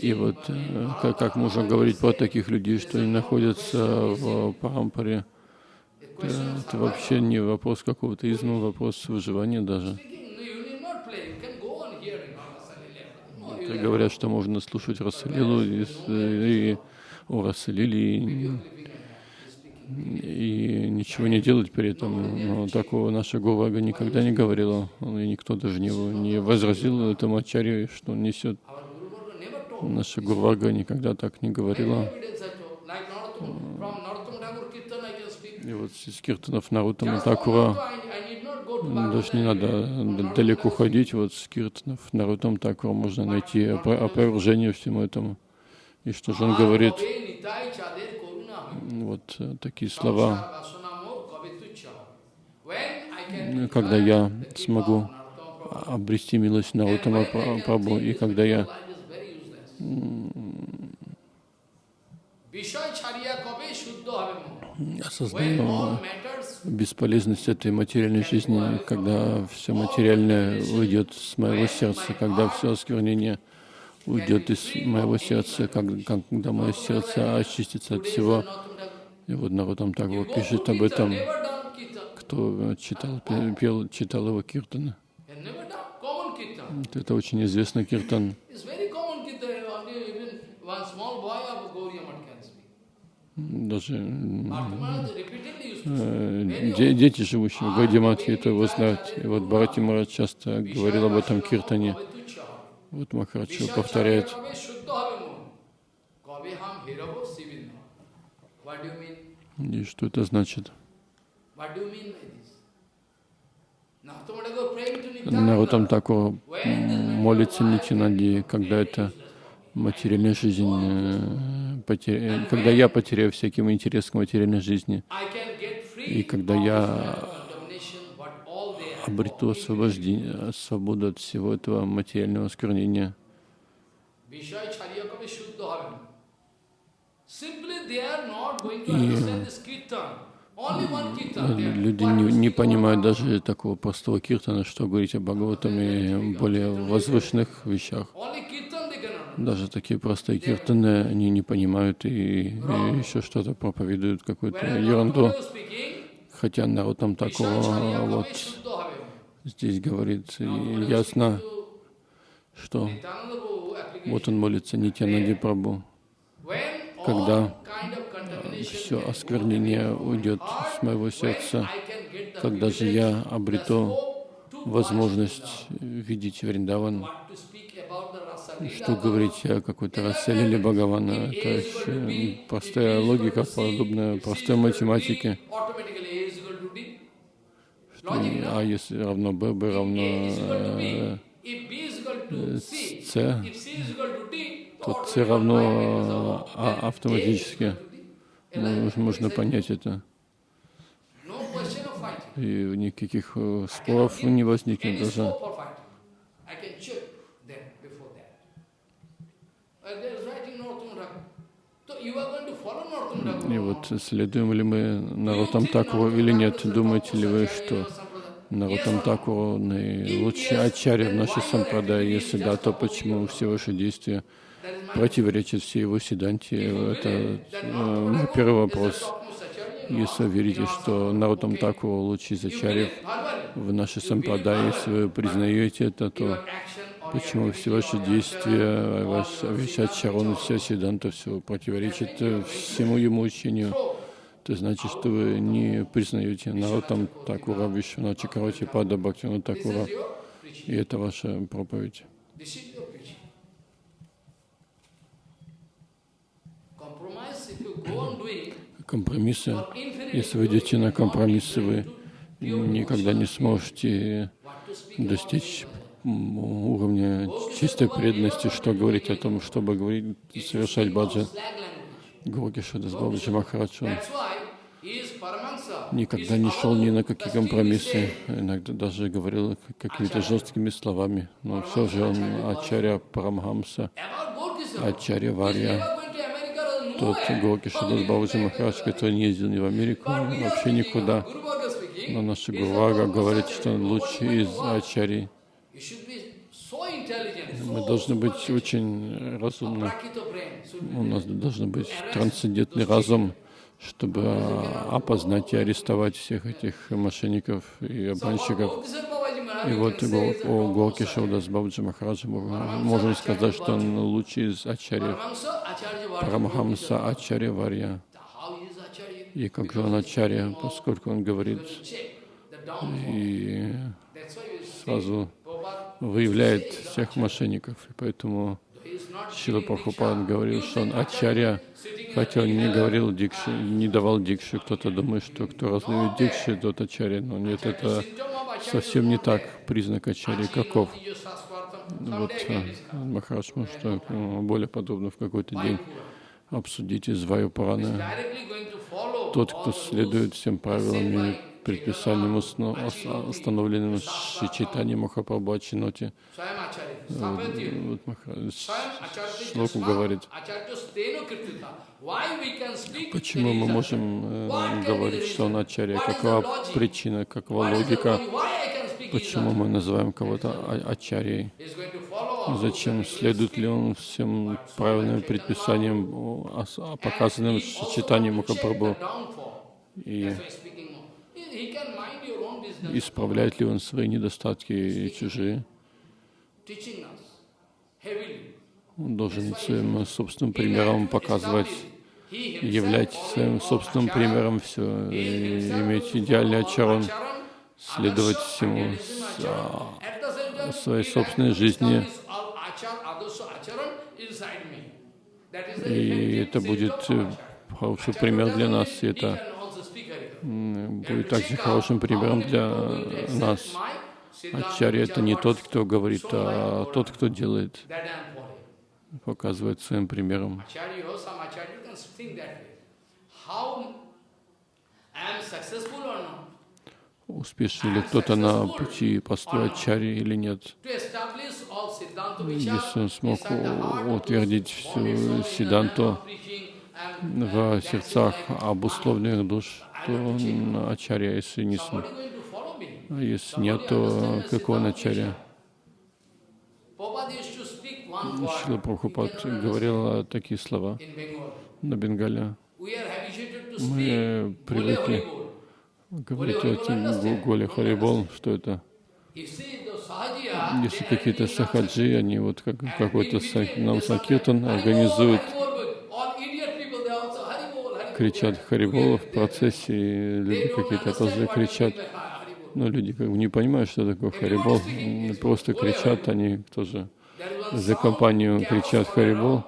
И вот э, как, как можно говорить про таких людей, что они находятся в Парампаре, это вообще не вопрос какого-то изма, вопрос выживания даже. Это говорят, что можно слушать Расалилу и, и о Расалиле и, ничего не делать при этом. Но такого наша Говага никогда не говорила, и никто даже не, не возразил этому ачарью, что он несет. Наша Гурвага никогда так не говорила. И вот из киртанов Нарутама Такура даже не надо далеко ходить, вот с киртанов Нарутам Такура можно найти опровержение всему этому. И что же он говорит? Вот э, такие слова. Когда я смогу обрести милость Нарутама Прабху, и когда я осознаю бесполезность этой материальной жизни, когда все материальное уйдет с моего сердца, когда все осквернение уйдет из моего сердца, когда мое сердце очистится от всего И вот Наротам Такур You go пишет об этом, кто читал, пе- пел, читал его Kirtan. Это очень известный киртан. даже э, де дети, живущие в Гайдиматхе, это его знают. И вот Бхарати Марат часто говорил об этом Киртане. Вот Махараджи повторяет. И что это значит? Народ там такого молится Нитинади, когда это материальной жизни, э, э, когда я потеряю всяким интерес к материальной жизни, и когда я обрету освобождение, свободу от всего этого материального осквернения. И э, люди не, не понимают даже такого простого киртана, что говорить о Бхагаватам и более возвышенных вещах. Даже такие простые киртаны, они не понимают и, и еще что-то проповедуют, какую-то ерунду. Хотя народ там такого вот здесь говорит ясно, что вот он молится Нитянади Прабу. Когда все осквернение уйдет с моего сердца, когда же я обрету возможность видеть Вриндаван, что говорить о какой-то Раселе или Бхагавана, это очень простая логика, подобная простой математике. Что? А если равно Б, Б равно э, С, то С равно А автоматически. Можно понять это. И никаких э, споров не возникнет даже. И вот следуем ли мы think Такуру или нет? Думаете ли вы, что no? Такуру наилучший ачарья в нашей activity Если да, то почему все ваши действия противоречат всей его седанте? Это э, первый вопрос. Если вы верите, что okay. Такуру лучший из ачарьев в нашей сампрадай, verbally. если вы признаете это, то почему все ваши действия, ваш, ачарон, or вся седанта, все противоречит э, всему ему учению. Это значит, что вы не признаете Наротам Такура, Вишвана Чакарати, Пада Бхактина Такура, и это ваша проповедь. Компромиссы, если вы идете на компромиссы, вы никогда не сможете достичь уровня чистой преданности, что говорить о том, чтобы говорить, совершать баджан. Гурги Шадас Бабаджи Махарадж, он That's why he is Paramahansa. никогда не шел ни на какие компромиссы, иногда даже говорил какими-то жесткими словами, но все же он Ачарья Парамхамса. Ачарья Варья, тот. Горки Шадас Бабаджи Махарадж, который не ездил ни в Америку, вообще никуда. Но наша Гурвага говорит, что он лучший из? Ачарий. Мы должны быть очень разумны. Should be У нас должен быть трансцендентный разум, чтобы а, опознать и арестовать всех этих мошенников и обманщиков. И вот о, acharya. Шаудас Бабаджи Махараджа мы можем сказать, что он лучший из ачарьев. Парамахамса. Ачарья Варья. И как же он ачарья, поскольку он говорит и сразу выявляет всех мошенников. И поэтому Шила diksha. говорил, что он ачарья, хотя он не говорил дикши, не давал дикши. Кто-то думает, что кто раздает дикши, тот ачарья. Но нет, это совсем не так. Признак ачарьи каков? Вот э. Махарадж может э, более подробно в какой-то день обсудить из Ваю Тот, кто следует всем правилам и ос- установленным Шичитани Махапрабху Ачиноти, вот Шлоку говорит, почему мы можем э, говорить, что он ачарья, какова причина, какова логика, почему мы называем кого-то а- ачарьей. Зачем? Следует ли он всем правильным предписаниям, показанным читанием Махапрабху? И исправляет ли он свои недостатки и чужие? Он должен своим собственным примером показывать, являть своим собственным примером все, и иметь идеальный ачаран, следовать всему а, своей собственной жизни. the И это будет э, хороший пример для нас, и это будет также хорошим примером для нас. Ачарья — это не тот, кто говорит, а тот, кто делает, показывает своим примером. Успешен ли кто-то на пути поста ачарьи или нет? Если он смог утвердить всю Сиданту в сердцах обусловленных душ, то он ачарья, если не. А если нет, то какой он ачарья? Шила Прабхупад говорил такие слова на Бенгале. Мы привыкли говорить этим Голи Харибол, что это Если какие-то сахаджи, они вот как какой-то нам сакиртан организуют, кричат Харибола в процессе, люди какие-то тоже кричат. Но люди как бы не понимают, что такое Харибол, просто кричат, они тоже за компанию кричат Харибол.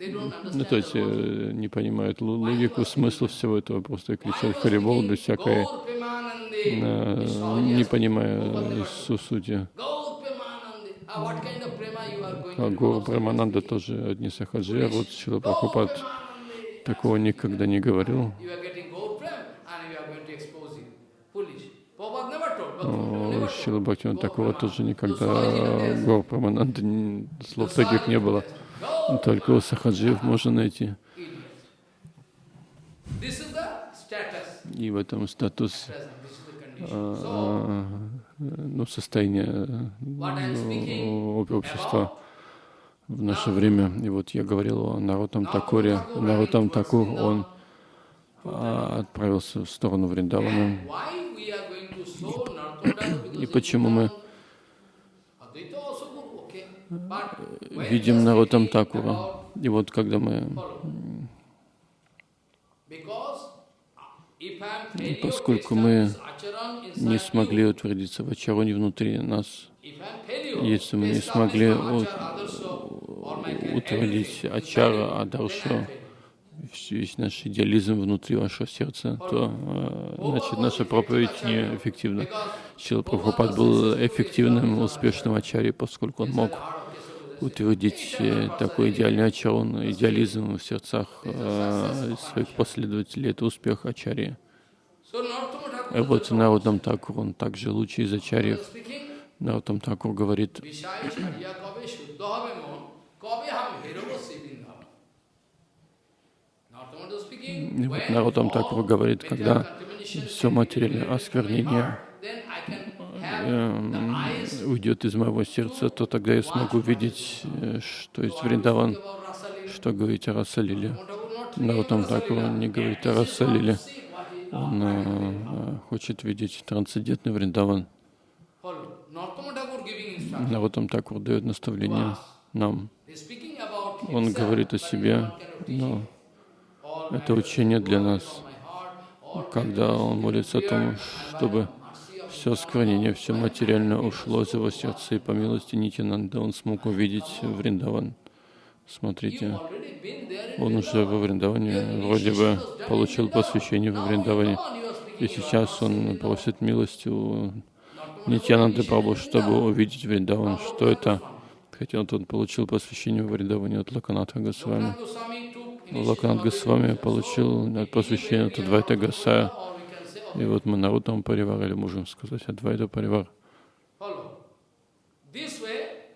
Ну, то есть э, не понимают логику, смысл всего этого, просто кричат Харибол без всякой, э, не понимая сути. Гуру develop? Прамананда тоже одни сахаджи, а вот Шила Прабхупад такого никогда не говорил. Шила Бхактиван Gaur такого тоже никогда Гор Прамананда н- слов таких не было. Только у сахаджиев можно найти. И в этом статус, а, а, ну, состояние ну, об- общества в наше время. И вот я говорил о Нарутам Такуре. Нарутам Такур, он а, отправился в сторону Вриндавана. И почему мы when видим Нарутам Такура? И вот когда мы И поскольку мы не смогли утвердиться в Ачароне внутри нас, если мы не смогли утвердить Ачара, Адаршу, весь наш идеализм внутри вашего сердца, то э, значит наша проповедь неэффективна. Шила Прабхупад был эффективным, успешным ачарьей, поскольку он мог утвердить э, такой идеальный ачарон, идеализм в сердцах э, своих последователей. Это успех ачарьи. И вот Нарутам Такур, он также лучший из ачарьев. Нарутам Такур говорит, и вот Нарутам Такур говорит, когда все материальное осквернение eyes уйдет из моего сердца, то тогда я смогу видеть, э, что есть Вриндаван, что говорить о Расалиле. Такур Lila. не говорит о he Расалиле. Он э, э, хочет видеть трансцендентный Вриндаван. Нарутам Такур дает наставление нам. Он говорит о себе, но это учение для нас. Когда он молится о том, чтобы все склонение, все материальное ушло из его сердца, и по милости Нитянанда он смог увидеть Вриндаван. Смотрите, он уже во Вриндаване вроде бы получил посвящение во Вриндаване. И сейчас он просит милости у Нитянанды Прабху, чтобы увидеть Вриндаван. Что это? Хотя он получил посвящение во Вриндаване от Лаканатха Госвами. Лаканат Госвами получил посвящение от Адвайта Гасая. И вот мы Нарутам Паривар, или можем сказать Адвайта Паривар.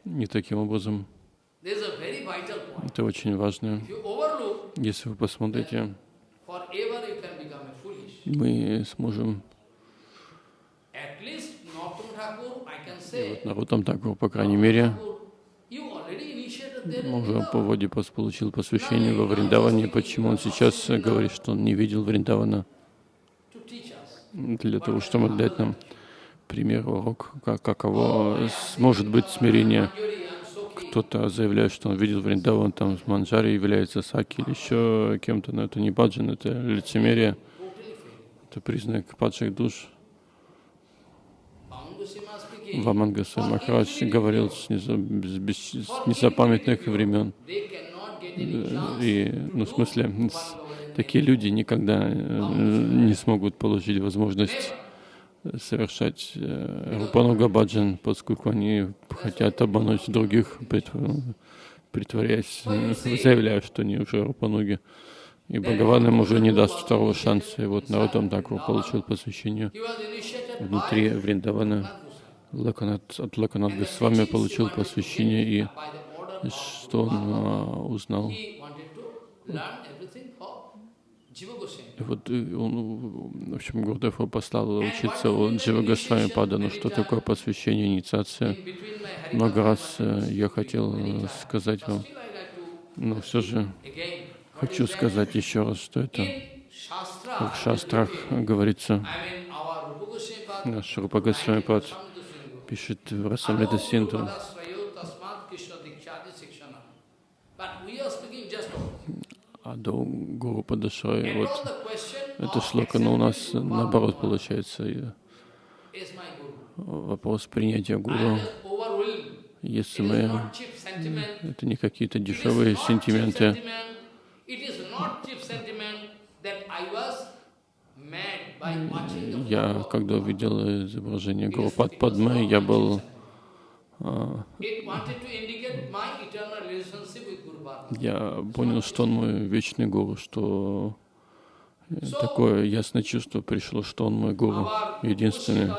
И таким образом, это очень важно. Если вы посмотрите, мы сможем И вот Нарутам Такур, по крайней мере, уже по воде получил посвящение во Вриндаване. Почему он сейчас говорит, что он не видел Вриндавана? Для того, чтобы дать нам пример, урок, как, каково с- может быть смирение. Кто-то заявляет, что он видел Вриндаван, там с Манджари является Саки или еще кем-то, но это не баджан, это лицемерие, это признак падших душ. Вамангаса Махарадж говорил с, незапамятных времен. Chance И, ну, в смысле, с- такие люди никогда э, не смогут получить возможность совершать э, Рупануга Баджан, поскольку они хотят обмануть других, притв- притворяясь, э, заявляя, что они уже Рупануги. И Бхагаван им уже не даст второго шанса. И вот Нарутам Такур получил посвящение внутри Вриндавана. Лаканат, от Лаканат Госвами получил посвящение, и что он узнал. И вот э, он, в общем, Гурдев его послал учиться у Джива Госвами Пада. Ну что такое посвящение, инициация? Много раз э, я хотел э, сказать вам, но все же хочу сказать еще раз, что это в шастрах говорится, наш Рупа Госвами Пад пишет в Расамрита Синту, а до Гуру Падашрай, and вот это шлока, но у нас наоборот получается. Вопрос принятия Гуру, если мы. Это не какие-то дешевые сентименты. Я, когда увидел изображение Гурупад Падмы, я был, а, Я понял, что он мой вечный гуру, что э, такое ясное чувство пришло, что он мой гуру, единственный.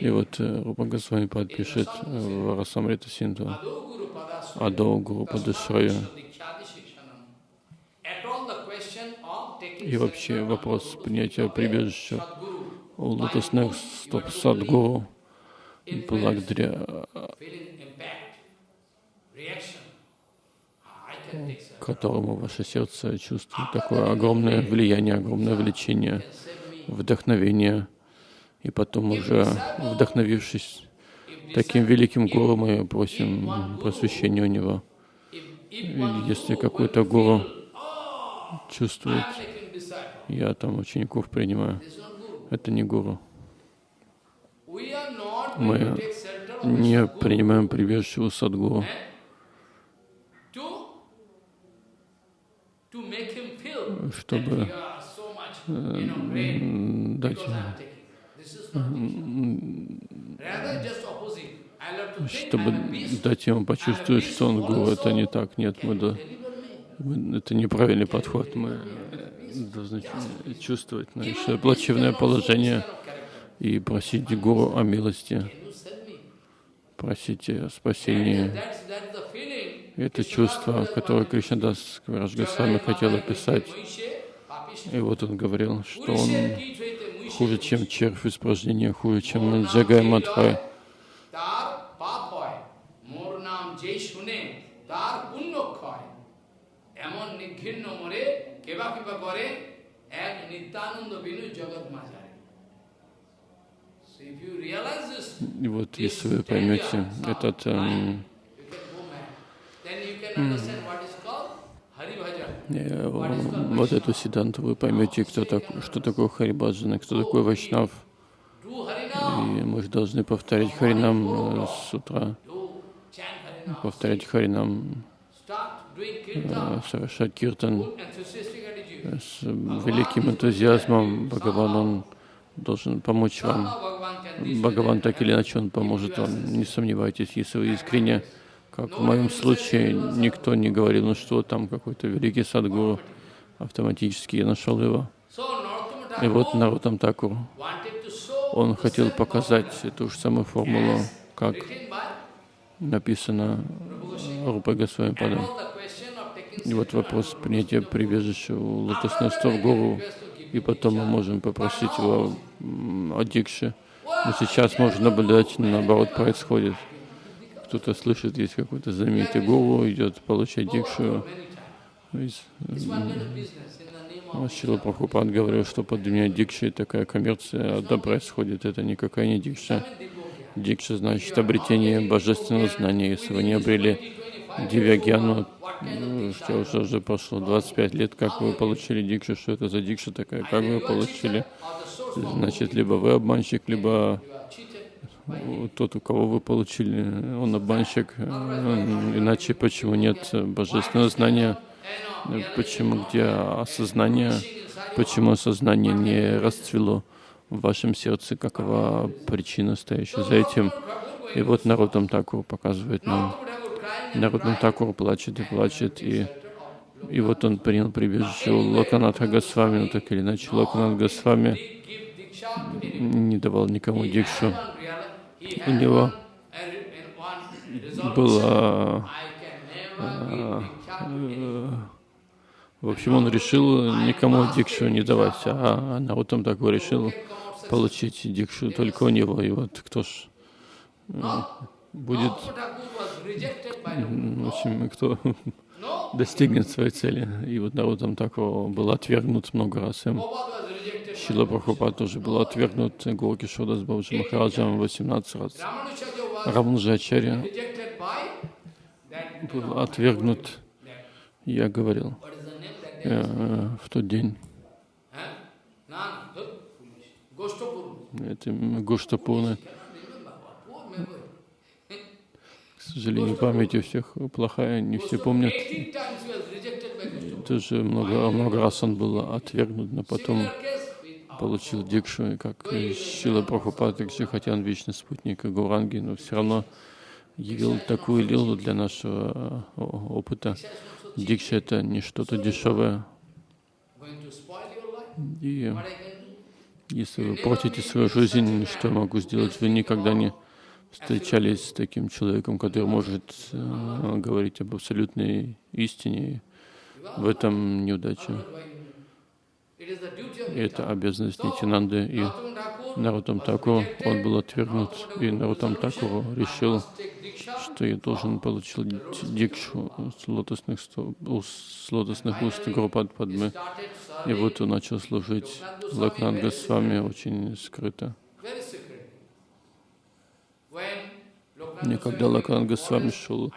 И вот э, Рупа Госвами Пад пишет э, в Расамрита Синту, Адо Гуру Падашрая. И вообще вопрос принятия прибежища у лотосных стоп Садгуру, благодаря которому ваше сердце чувствует такое огромное влияние, огромное влечение, вдохновение. И потом уже, вдохновившись таким великим гуру, мы просим просвещения у него. Если какой-то гуру чувствует, я там учеников принимаю, это не гуру. Мы Не принимаем прибежище у Садгуру, чтобы am peaceful. дать ему почувствовать, что он гуру. Это не так. Нет, мы, до- это неправильный подход. Мы должны чувствовать наше плачевное положение и просить Гуру о милости, просить о спасении. Это чувство, которое Кришнадас Квараш Госвами хотел описать. И вот он говорил, что он хуже, чем червь испражнения, хуже, чем Наджагай Мадхай. И вот если вы поймете этот эм, вот эту седанту, вы поймете, кто так, что такое Харибаджан, и кто такой Вайшнав. И мы же должны повторять Харинам э, с утра, повторять Харинам, э, совершать киртан с великим энтузиазмом. Бхагаван, он должен помочь вам. Бхагаван так или иначе он поможет вам. Не сомневайтесь, если вы искренне, как в моем случае, никто не говорил, ну что там какой-то великий садгуру, автоматически я нашел его. И вот Нарутам Такур, show он хотел показать эту же самую формулу, как написано. Рупой Госвами Падом. И вот вопрос принятия прибежища у лотосных стоп Гуру, и потом мы можем попросить его о дикше. Но сейчас можно наблюдать, наоборот, происходит. Кто-то слышит, есть какой-то знаменитый гуру, идет получать дикшу. Шила Прабхупад говорил, что под меня дикша такая коммерция одна происходит. Это никакая не дикша. Дикша значит обретение божественного знания. Если вы не обрели Дивягьяну, что уже, уже прошло 25 лет, как вы получили дикшу, что это за дикша такая, как вы получили, значит, либо вы обманщик, либо тот, у кого вы получили, он обманщик, иначе почему нет божественного знания, почему где осознание, почему осознание не расцвело в вашем сердце, какова причина, стоящая за этим. И вот Нарутам Такур показывает нам, Нарутам Такур плачет и плачет, и, и вот он принял прибежище у Локанатха Госвами, но так или иначе Локанат Госвами не давал никому дикшу. У него было в общем, он решил никому дикшу не давать, а Нарутам Такур решил получить дикшу только у него. И вот кто ж будет, в общем, кто достигнет своей цели. И вот Нарутам Такур был отвергнут много раз им. Шила Прабхупад тоже был отвергнут Горки Шода с Бабджи Махараджем 18 раз. Раманджачарья был отвергнут, я говорил, э, в тот день. Это Гоштапурна. К сожалению, память у всех плохая, не все помнят. Тоже много, много раз он был отвергнут, но потом получил дикшу, и как Шила Прабхупад и Кшихатян, вечный спутник Гуранги, но все равно явил такую лилу для нашего опыта. Дикша — это не что-то дешевое. И если вы портите свою жизнь, что я могу сделать? Вы никогда не встречались с таким человеком, который может э, говорить об абсолютной истине. В этом неудача. Это обязанность Нитинанды и Нарутам Такуру. Он был отвергнут, и Нарутам Такуру решил, что я должен получить дикшу с лотосных, с лотосных уст Гурупад Падмы. И вот он начал служить Лакранга с вами очень скрыто. И когда Лакранга с вами шел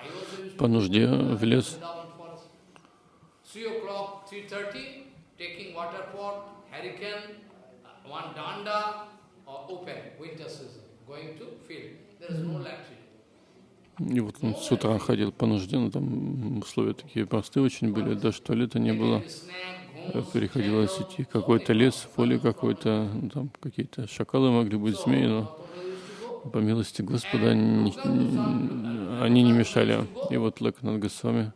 по нужде в лес, и вот он с утра ходил по нужде, но там условия такие простые очень были, даже туалета не было. Приходилось идти какой-то лес, поле какой-то, ну, там какие-то шакалы могли быть, змеи, но по милости Господа они, они не мешали. И вот Лакнат Госвами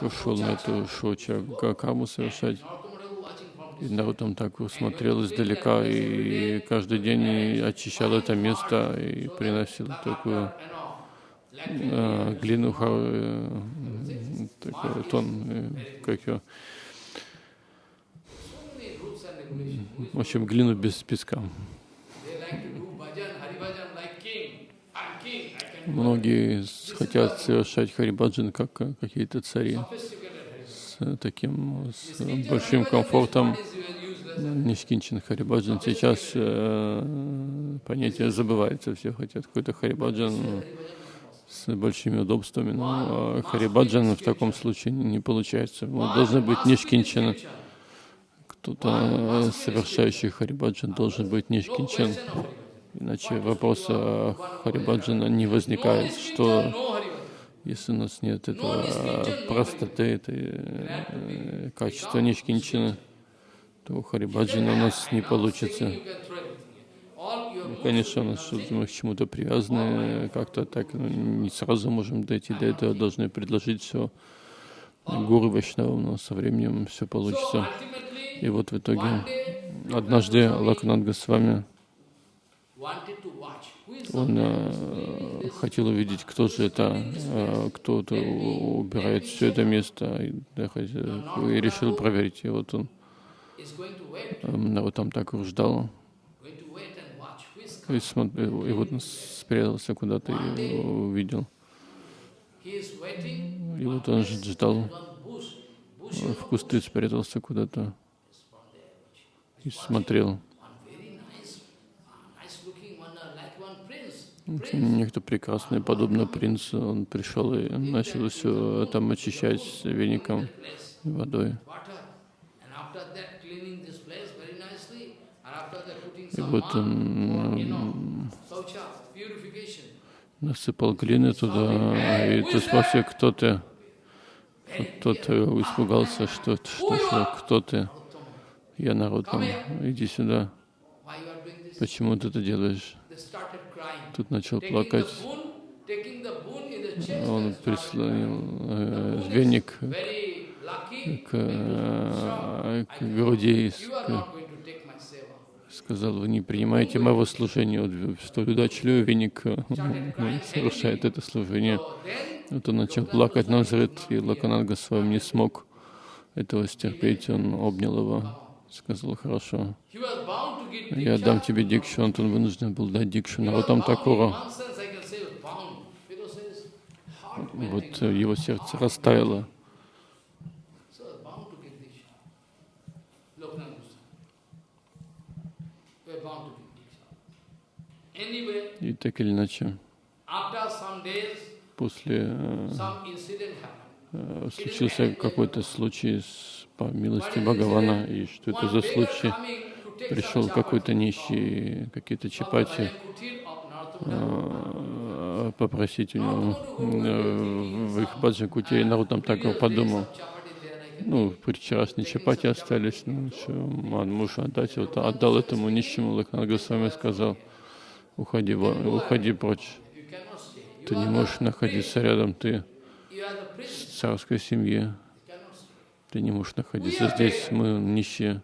ушел на эту шоча Гакаму совершать. И народ там так смотрел издалека и каждый день очищал это место и приносил такую э, глину, такой тон, э, как ее, в общем, глину без песка. Многие хотят совершать харибаджан как какие-то цари с таким с большим комфортом. Нишкинчин харибаджан. Сейчас э, понятие забывается. Все хотят какой-то харибаджан с большими удобствами. Но харибаджан в таком случае не получается. Вот должен быть нишкинчин. Кто-то, совершающий харибаджан, должен быть нишкинчин. Иначе вопрос Харибаджана не возникает, что если у нас нет этого простоты, этой э, качества нишкинчины, то Харибаджана у нас не получится. Ну, конечно, у нас мы к чему-то привязаны, как-то так не сразу можем дойти до этого, должны предложить все гуру Вайшнавам, но со временем все получится. И вот в итоге однажды Лакнат Госвами он э, хотел увидеть, кто же это, э, кто -то убирает все это место, и, да, и решил проверить. И вот он. э, вот там так ждал, И, смотрел, и вот он спрятался куда-то и увидел. И вот он ждал, в кусты спрятался куда-то. И смотрел. Некто прекрасный, подобно принцу, он пришел и начал все там очищать веником водой. И вот он насыпал глины туда, и ты спросил, кто ты? Тот испугался, что, что, что кто ты? Я народ иди сюда. Почему ты это делаешь? Тут начал плакать. Он прислонил э, веник к, к груди, сказал, вы не принимаете моего служения. Вот, столь удачливый веник э, совершает это служение. Вот он начал плакать на взрыв, и Лаканат Госвами не смог этого стерпеть. Он обнял его, сказал, хорошо, я дам тебе дикшу. Он вынужден был дать дикшу народам Такура. Вот его сердце растаяло. И так или иначе, после э, э, случился какой-то случай с, по милости Бхагавана, и что это за случай? Пришел какой-то нищий, какие-то чапати, э, попросить у него в их баджи кутей. Народ там так подумал, ну, вчерашние чапати остались, ну, что, муж отдать, вот отдал этому нищему, Лакнат Госвами сказал, уходи, уходи прочь. Ты не можешь находиться рядом, ты в царской семье. Ты не можешь находиться здесь, мы нищие.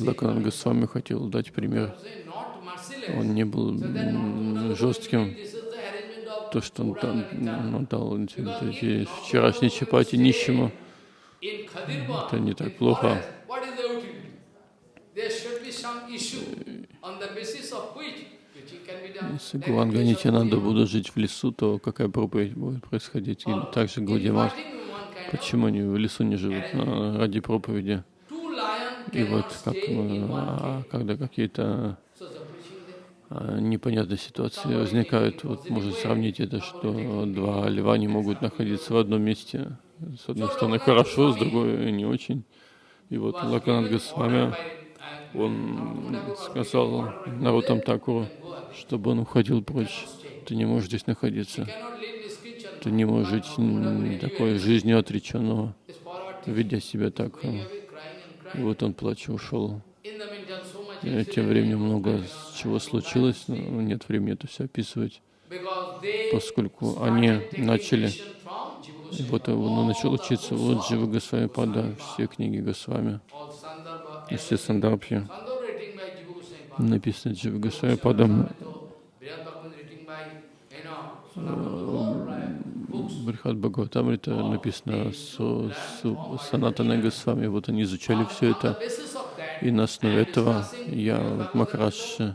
Лаканат Госвами хотел дать пример. Он не был жестким. То, что он там, ну, дал эти вчерашние чапати нищему, это не так плохо. Если Гуанга Нитянанда будут жить в лесу, то какая проповедь будет происходить? И также Гаудимат. Почему они в лесу не живут? А, ради проповеди. И вот как, а, когда какие-то а, непонятные ситуации возникают, вот можно сравнить это, что два льва не могут находиться в одном месте. С одной стороны хорошо, с другой не очень. И вот Лаканат Госвами он сказал Нарутам Такуру, чтобы он уходил прочь. Ты не можешь здесь находиться. Ты не можешь жить такой жизнью отреченного, ведя себя так. И вот он плача ушел. И тем временем много чего случилось, но нет времени это все описывать, поскольку они начали, и вот он начал учиться, вот Джива Госвами Пада, все книги Госвами, все сандарбхи, написаны Джива Госвами Падом, Брихат Бхагаватамрита написано с, с Санатана Госвами. Вот они изучали все это. И на основе этого я, вот Махарадж,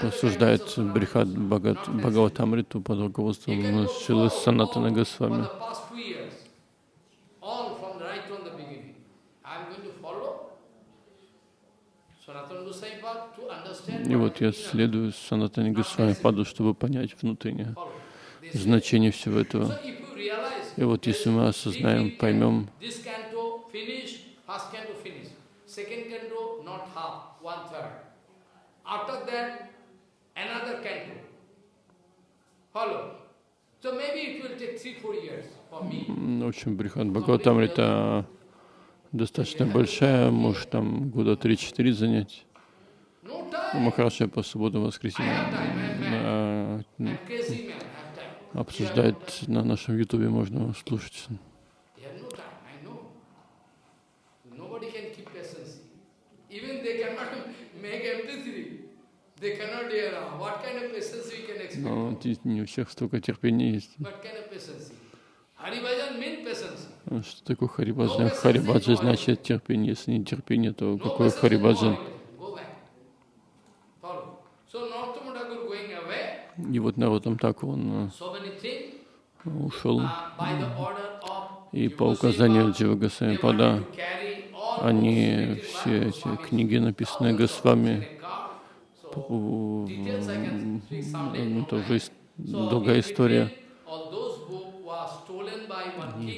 посуждает Брихат Бхагаватамриту под руководством Шилы Санатана Госвами. И вот я следую Санатани Госвами Паду, чтобы понять внутреннее значение всего этого. И вот если мы осознаем, поймем, в общем, Брихат Бхагаватамрита достаточно большая, может там года 3-4 занять. Махараджа по субботам воскресеньям Обсуждает на нашем ютубе, можно слушать. Но ну, не у всех столько терпения есть. Ну, что такое харибаджан? Харибаджа значит терпение. Если не терпение, то какое харибаджан? И вот на этом так, он э, ушел. of И по указанию Джива they Госвами wanted Пада, to carry all books они все эти книги, написанные Госвами, ну, So, долгая история.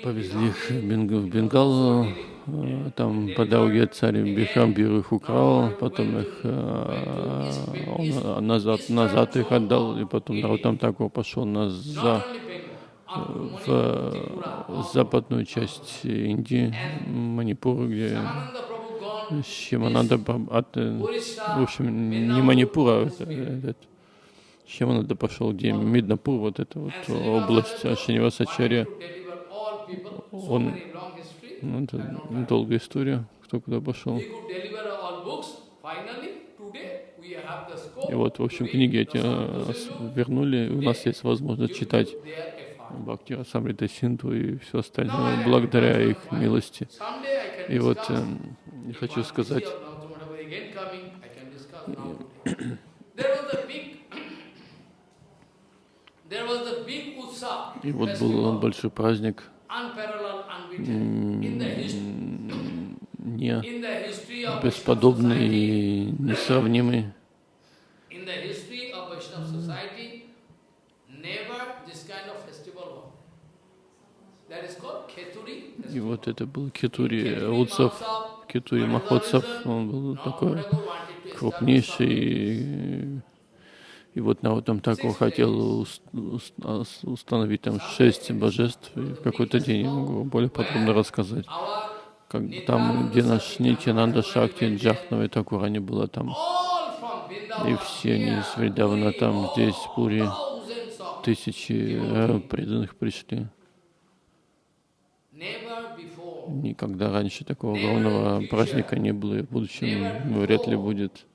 Повезли их в Birambi. Бенг- в Бенгал, э, там по дороге царь Бихамбир их украл, потом их э, он назад, назад их отдал, и потом Нарутам Такур пошел на в э, западную часть Индии, Манипур, где Шимананда э, в общем, не Манипура, а это- этот, Шимананда пошел, где Миднапур, вот эта вот область wanted Шинивасачарья. to deliver all people. So Он-. Ну, это долгая история, кто куда пошел. И вот, в общем, книги эти э, вернули, у нас есть возможность читать. Бхакти Расамрита Синту и все остальное благодаря их милости. И вот эм, я хочу сказать, и вот был большой праздник, не бесподобный и несравнимый. И вот это был Кетури Утсов, Mahotsav, Кетури Махотсов, он был такой крупнейший. И вот Наутам Такур хотел ус- ус- ус- установить там шесть божеств, и в какой-то день я могу более подробно рассказать. Как, там, где наш Нитянанда Шакти, Джахнава и Такур, они было там. И все они из Вриндавана там, здесь, в Пури, тысячи э, преданных пришли. Никогда раньше такого огромного праздника не было, и в будущем вряд ли будет.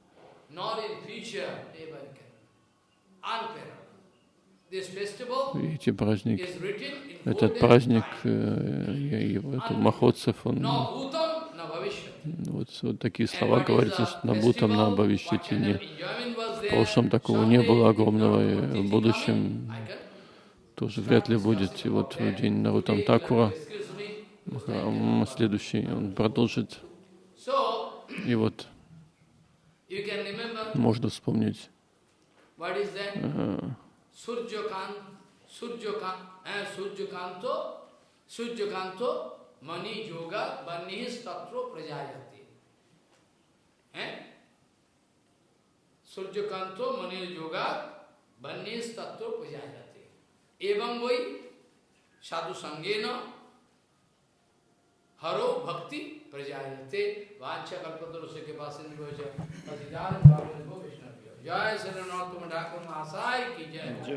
эти full этот праздник, его, это Махотсев, он вот, вот такие слова говорится, что на Бутам, на festival? What Бхавишьяти kind не. of enjoyment was В прошлом такого не было огромного, и в будущем тоже вряд ли будет. И вот в день Нарутам Такура, следующий, он продолжит. И вот можно вспомнить what is that? э, Surjakan, Surjakan, eh, Surjakanto, Surjakanto, Mani Yoga, Banis Tatro Prajayati. Eh? Surjakanto, हरो भक्ति प्रजाते वाचा कल्पतरुष्य के पास जय श्री नाथ ठाकुर महासाय की जय।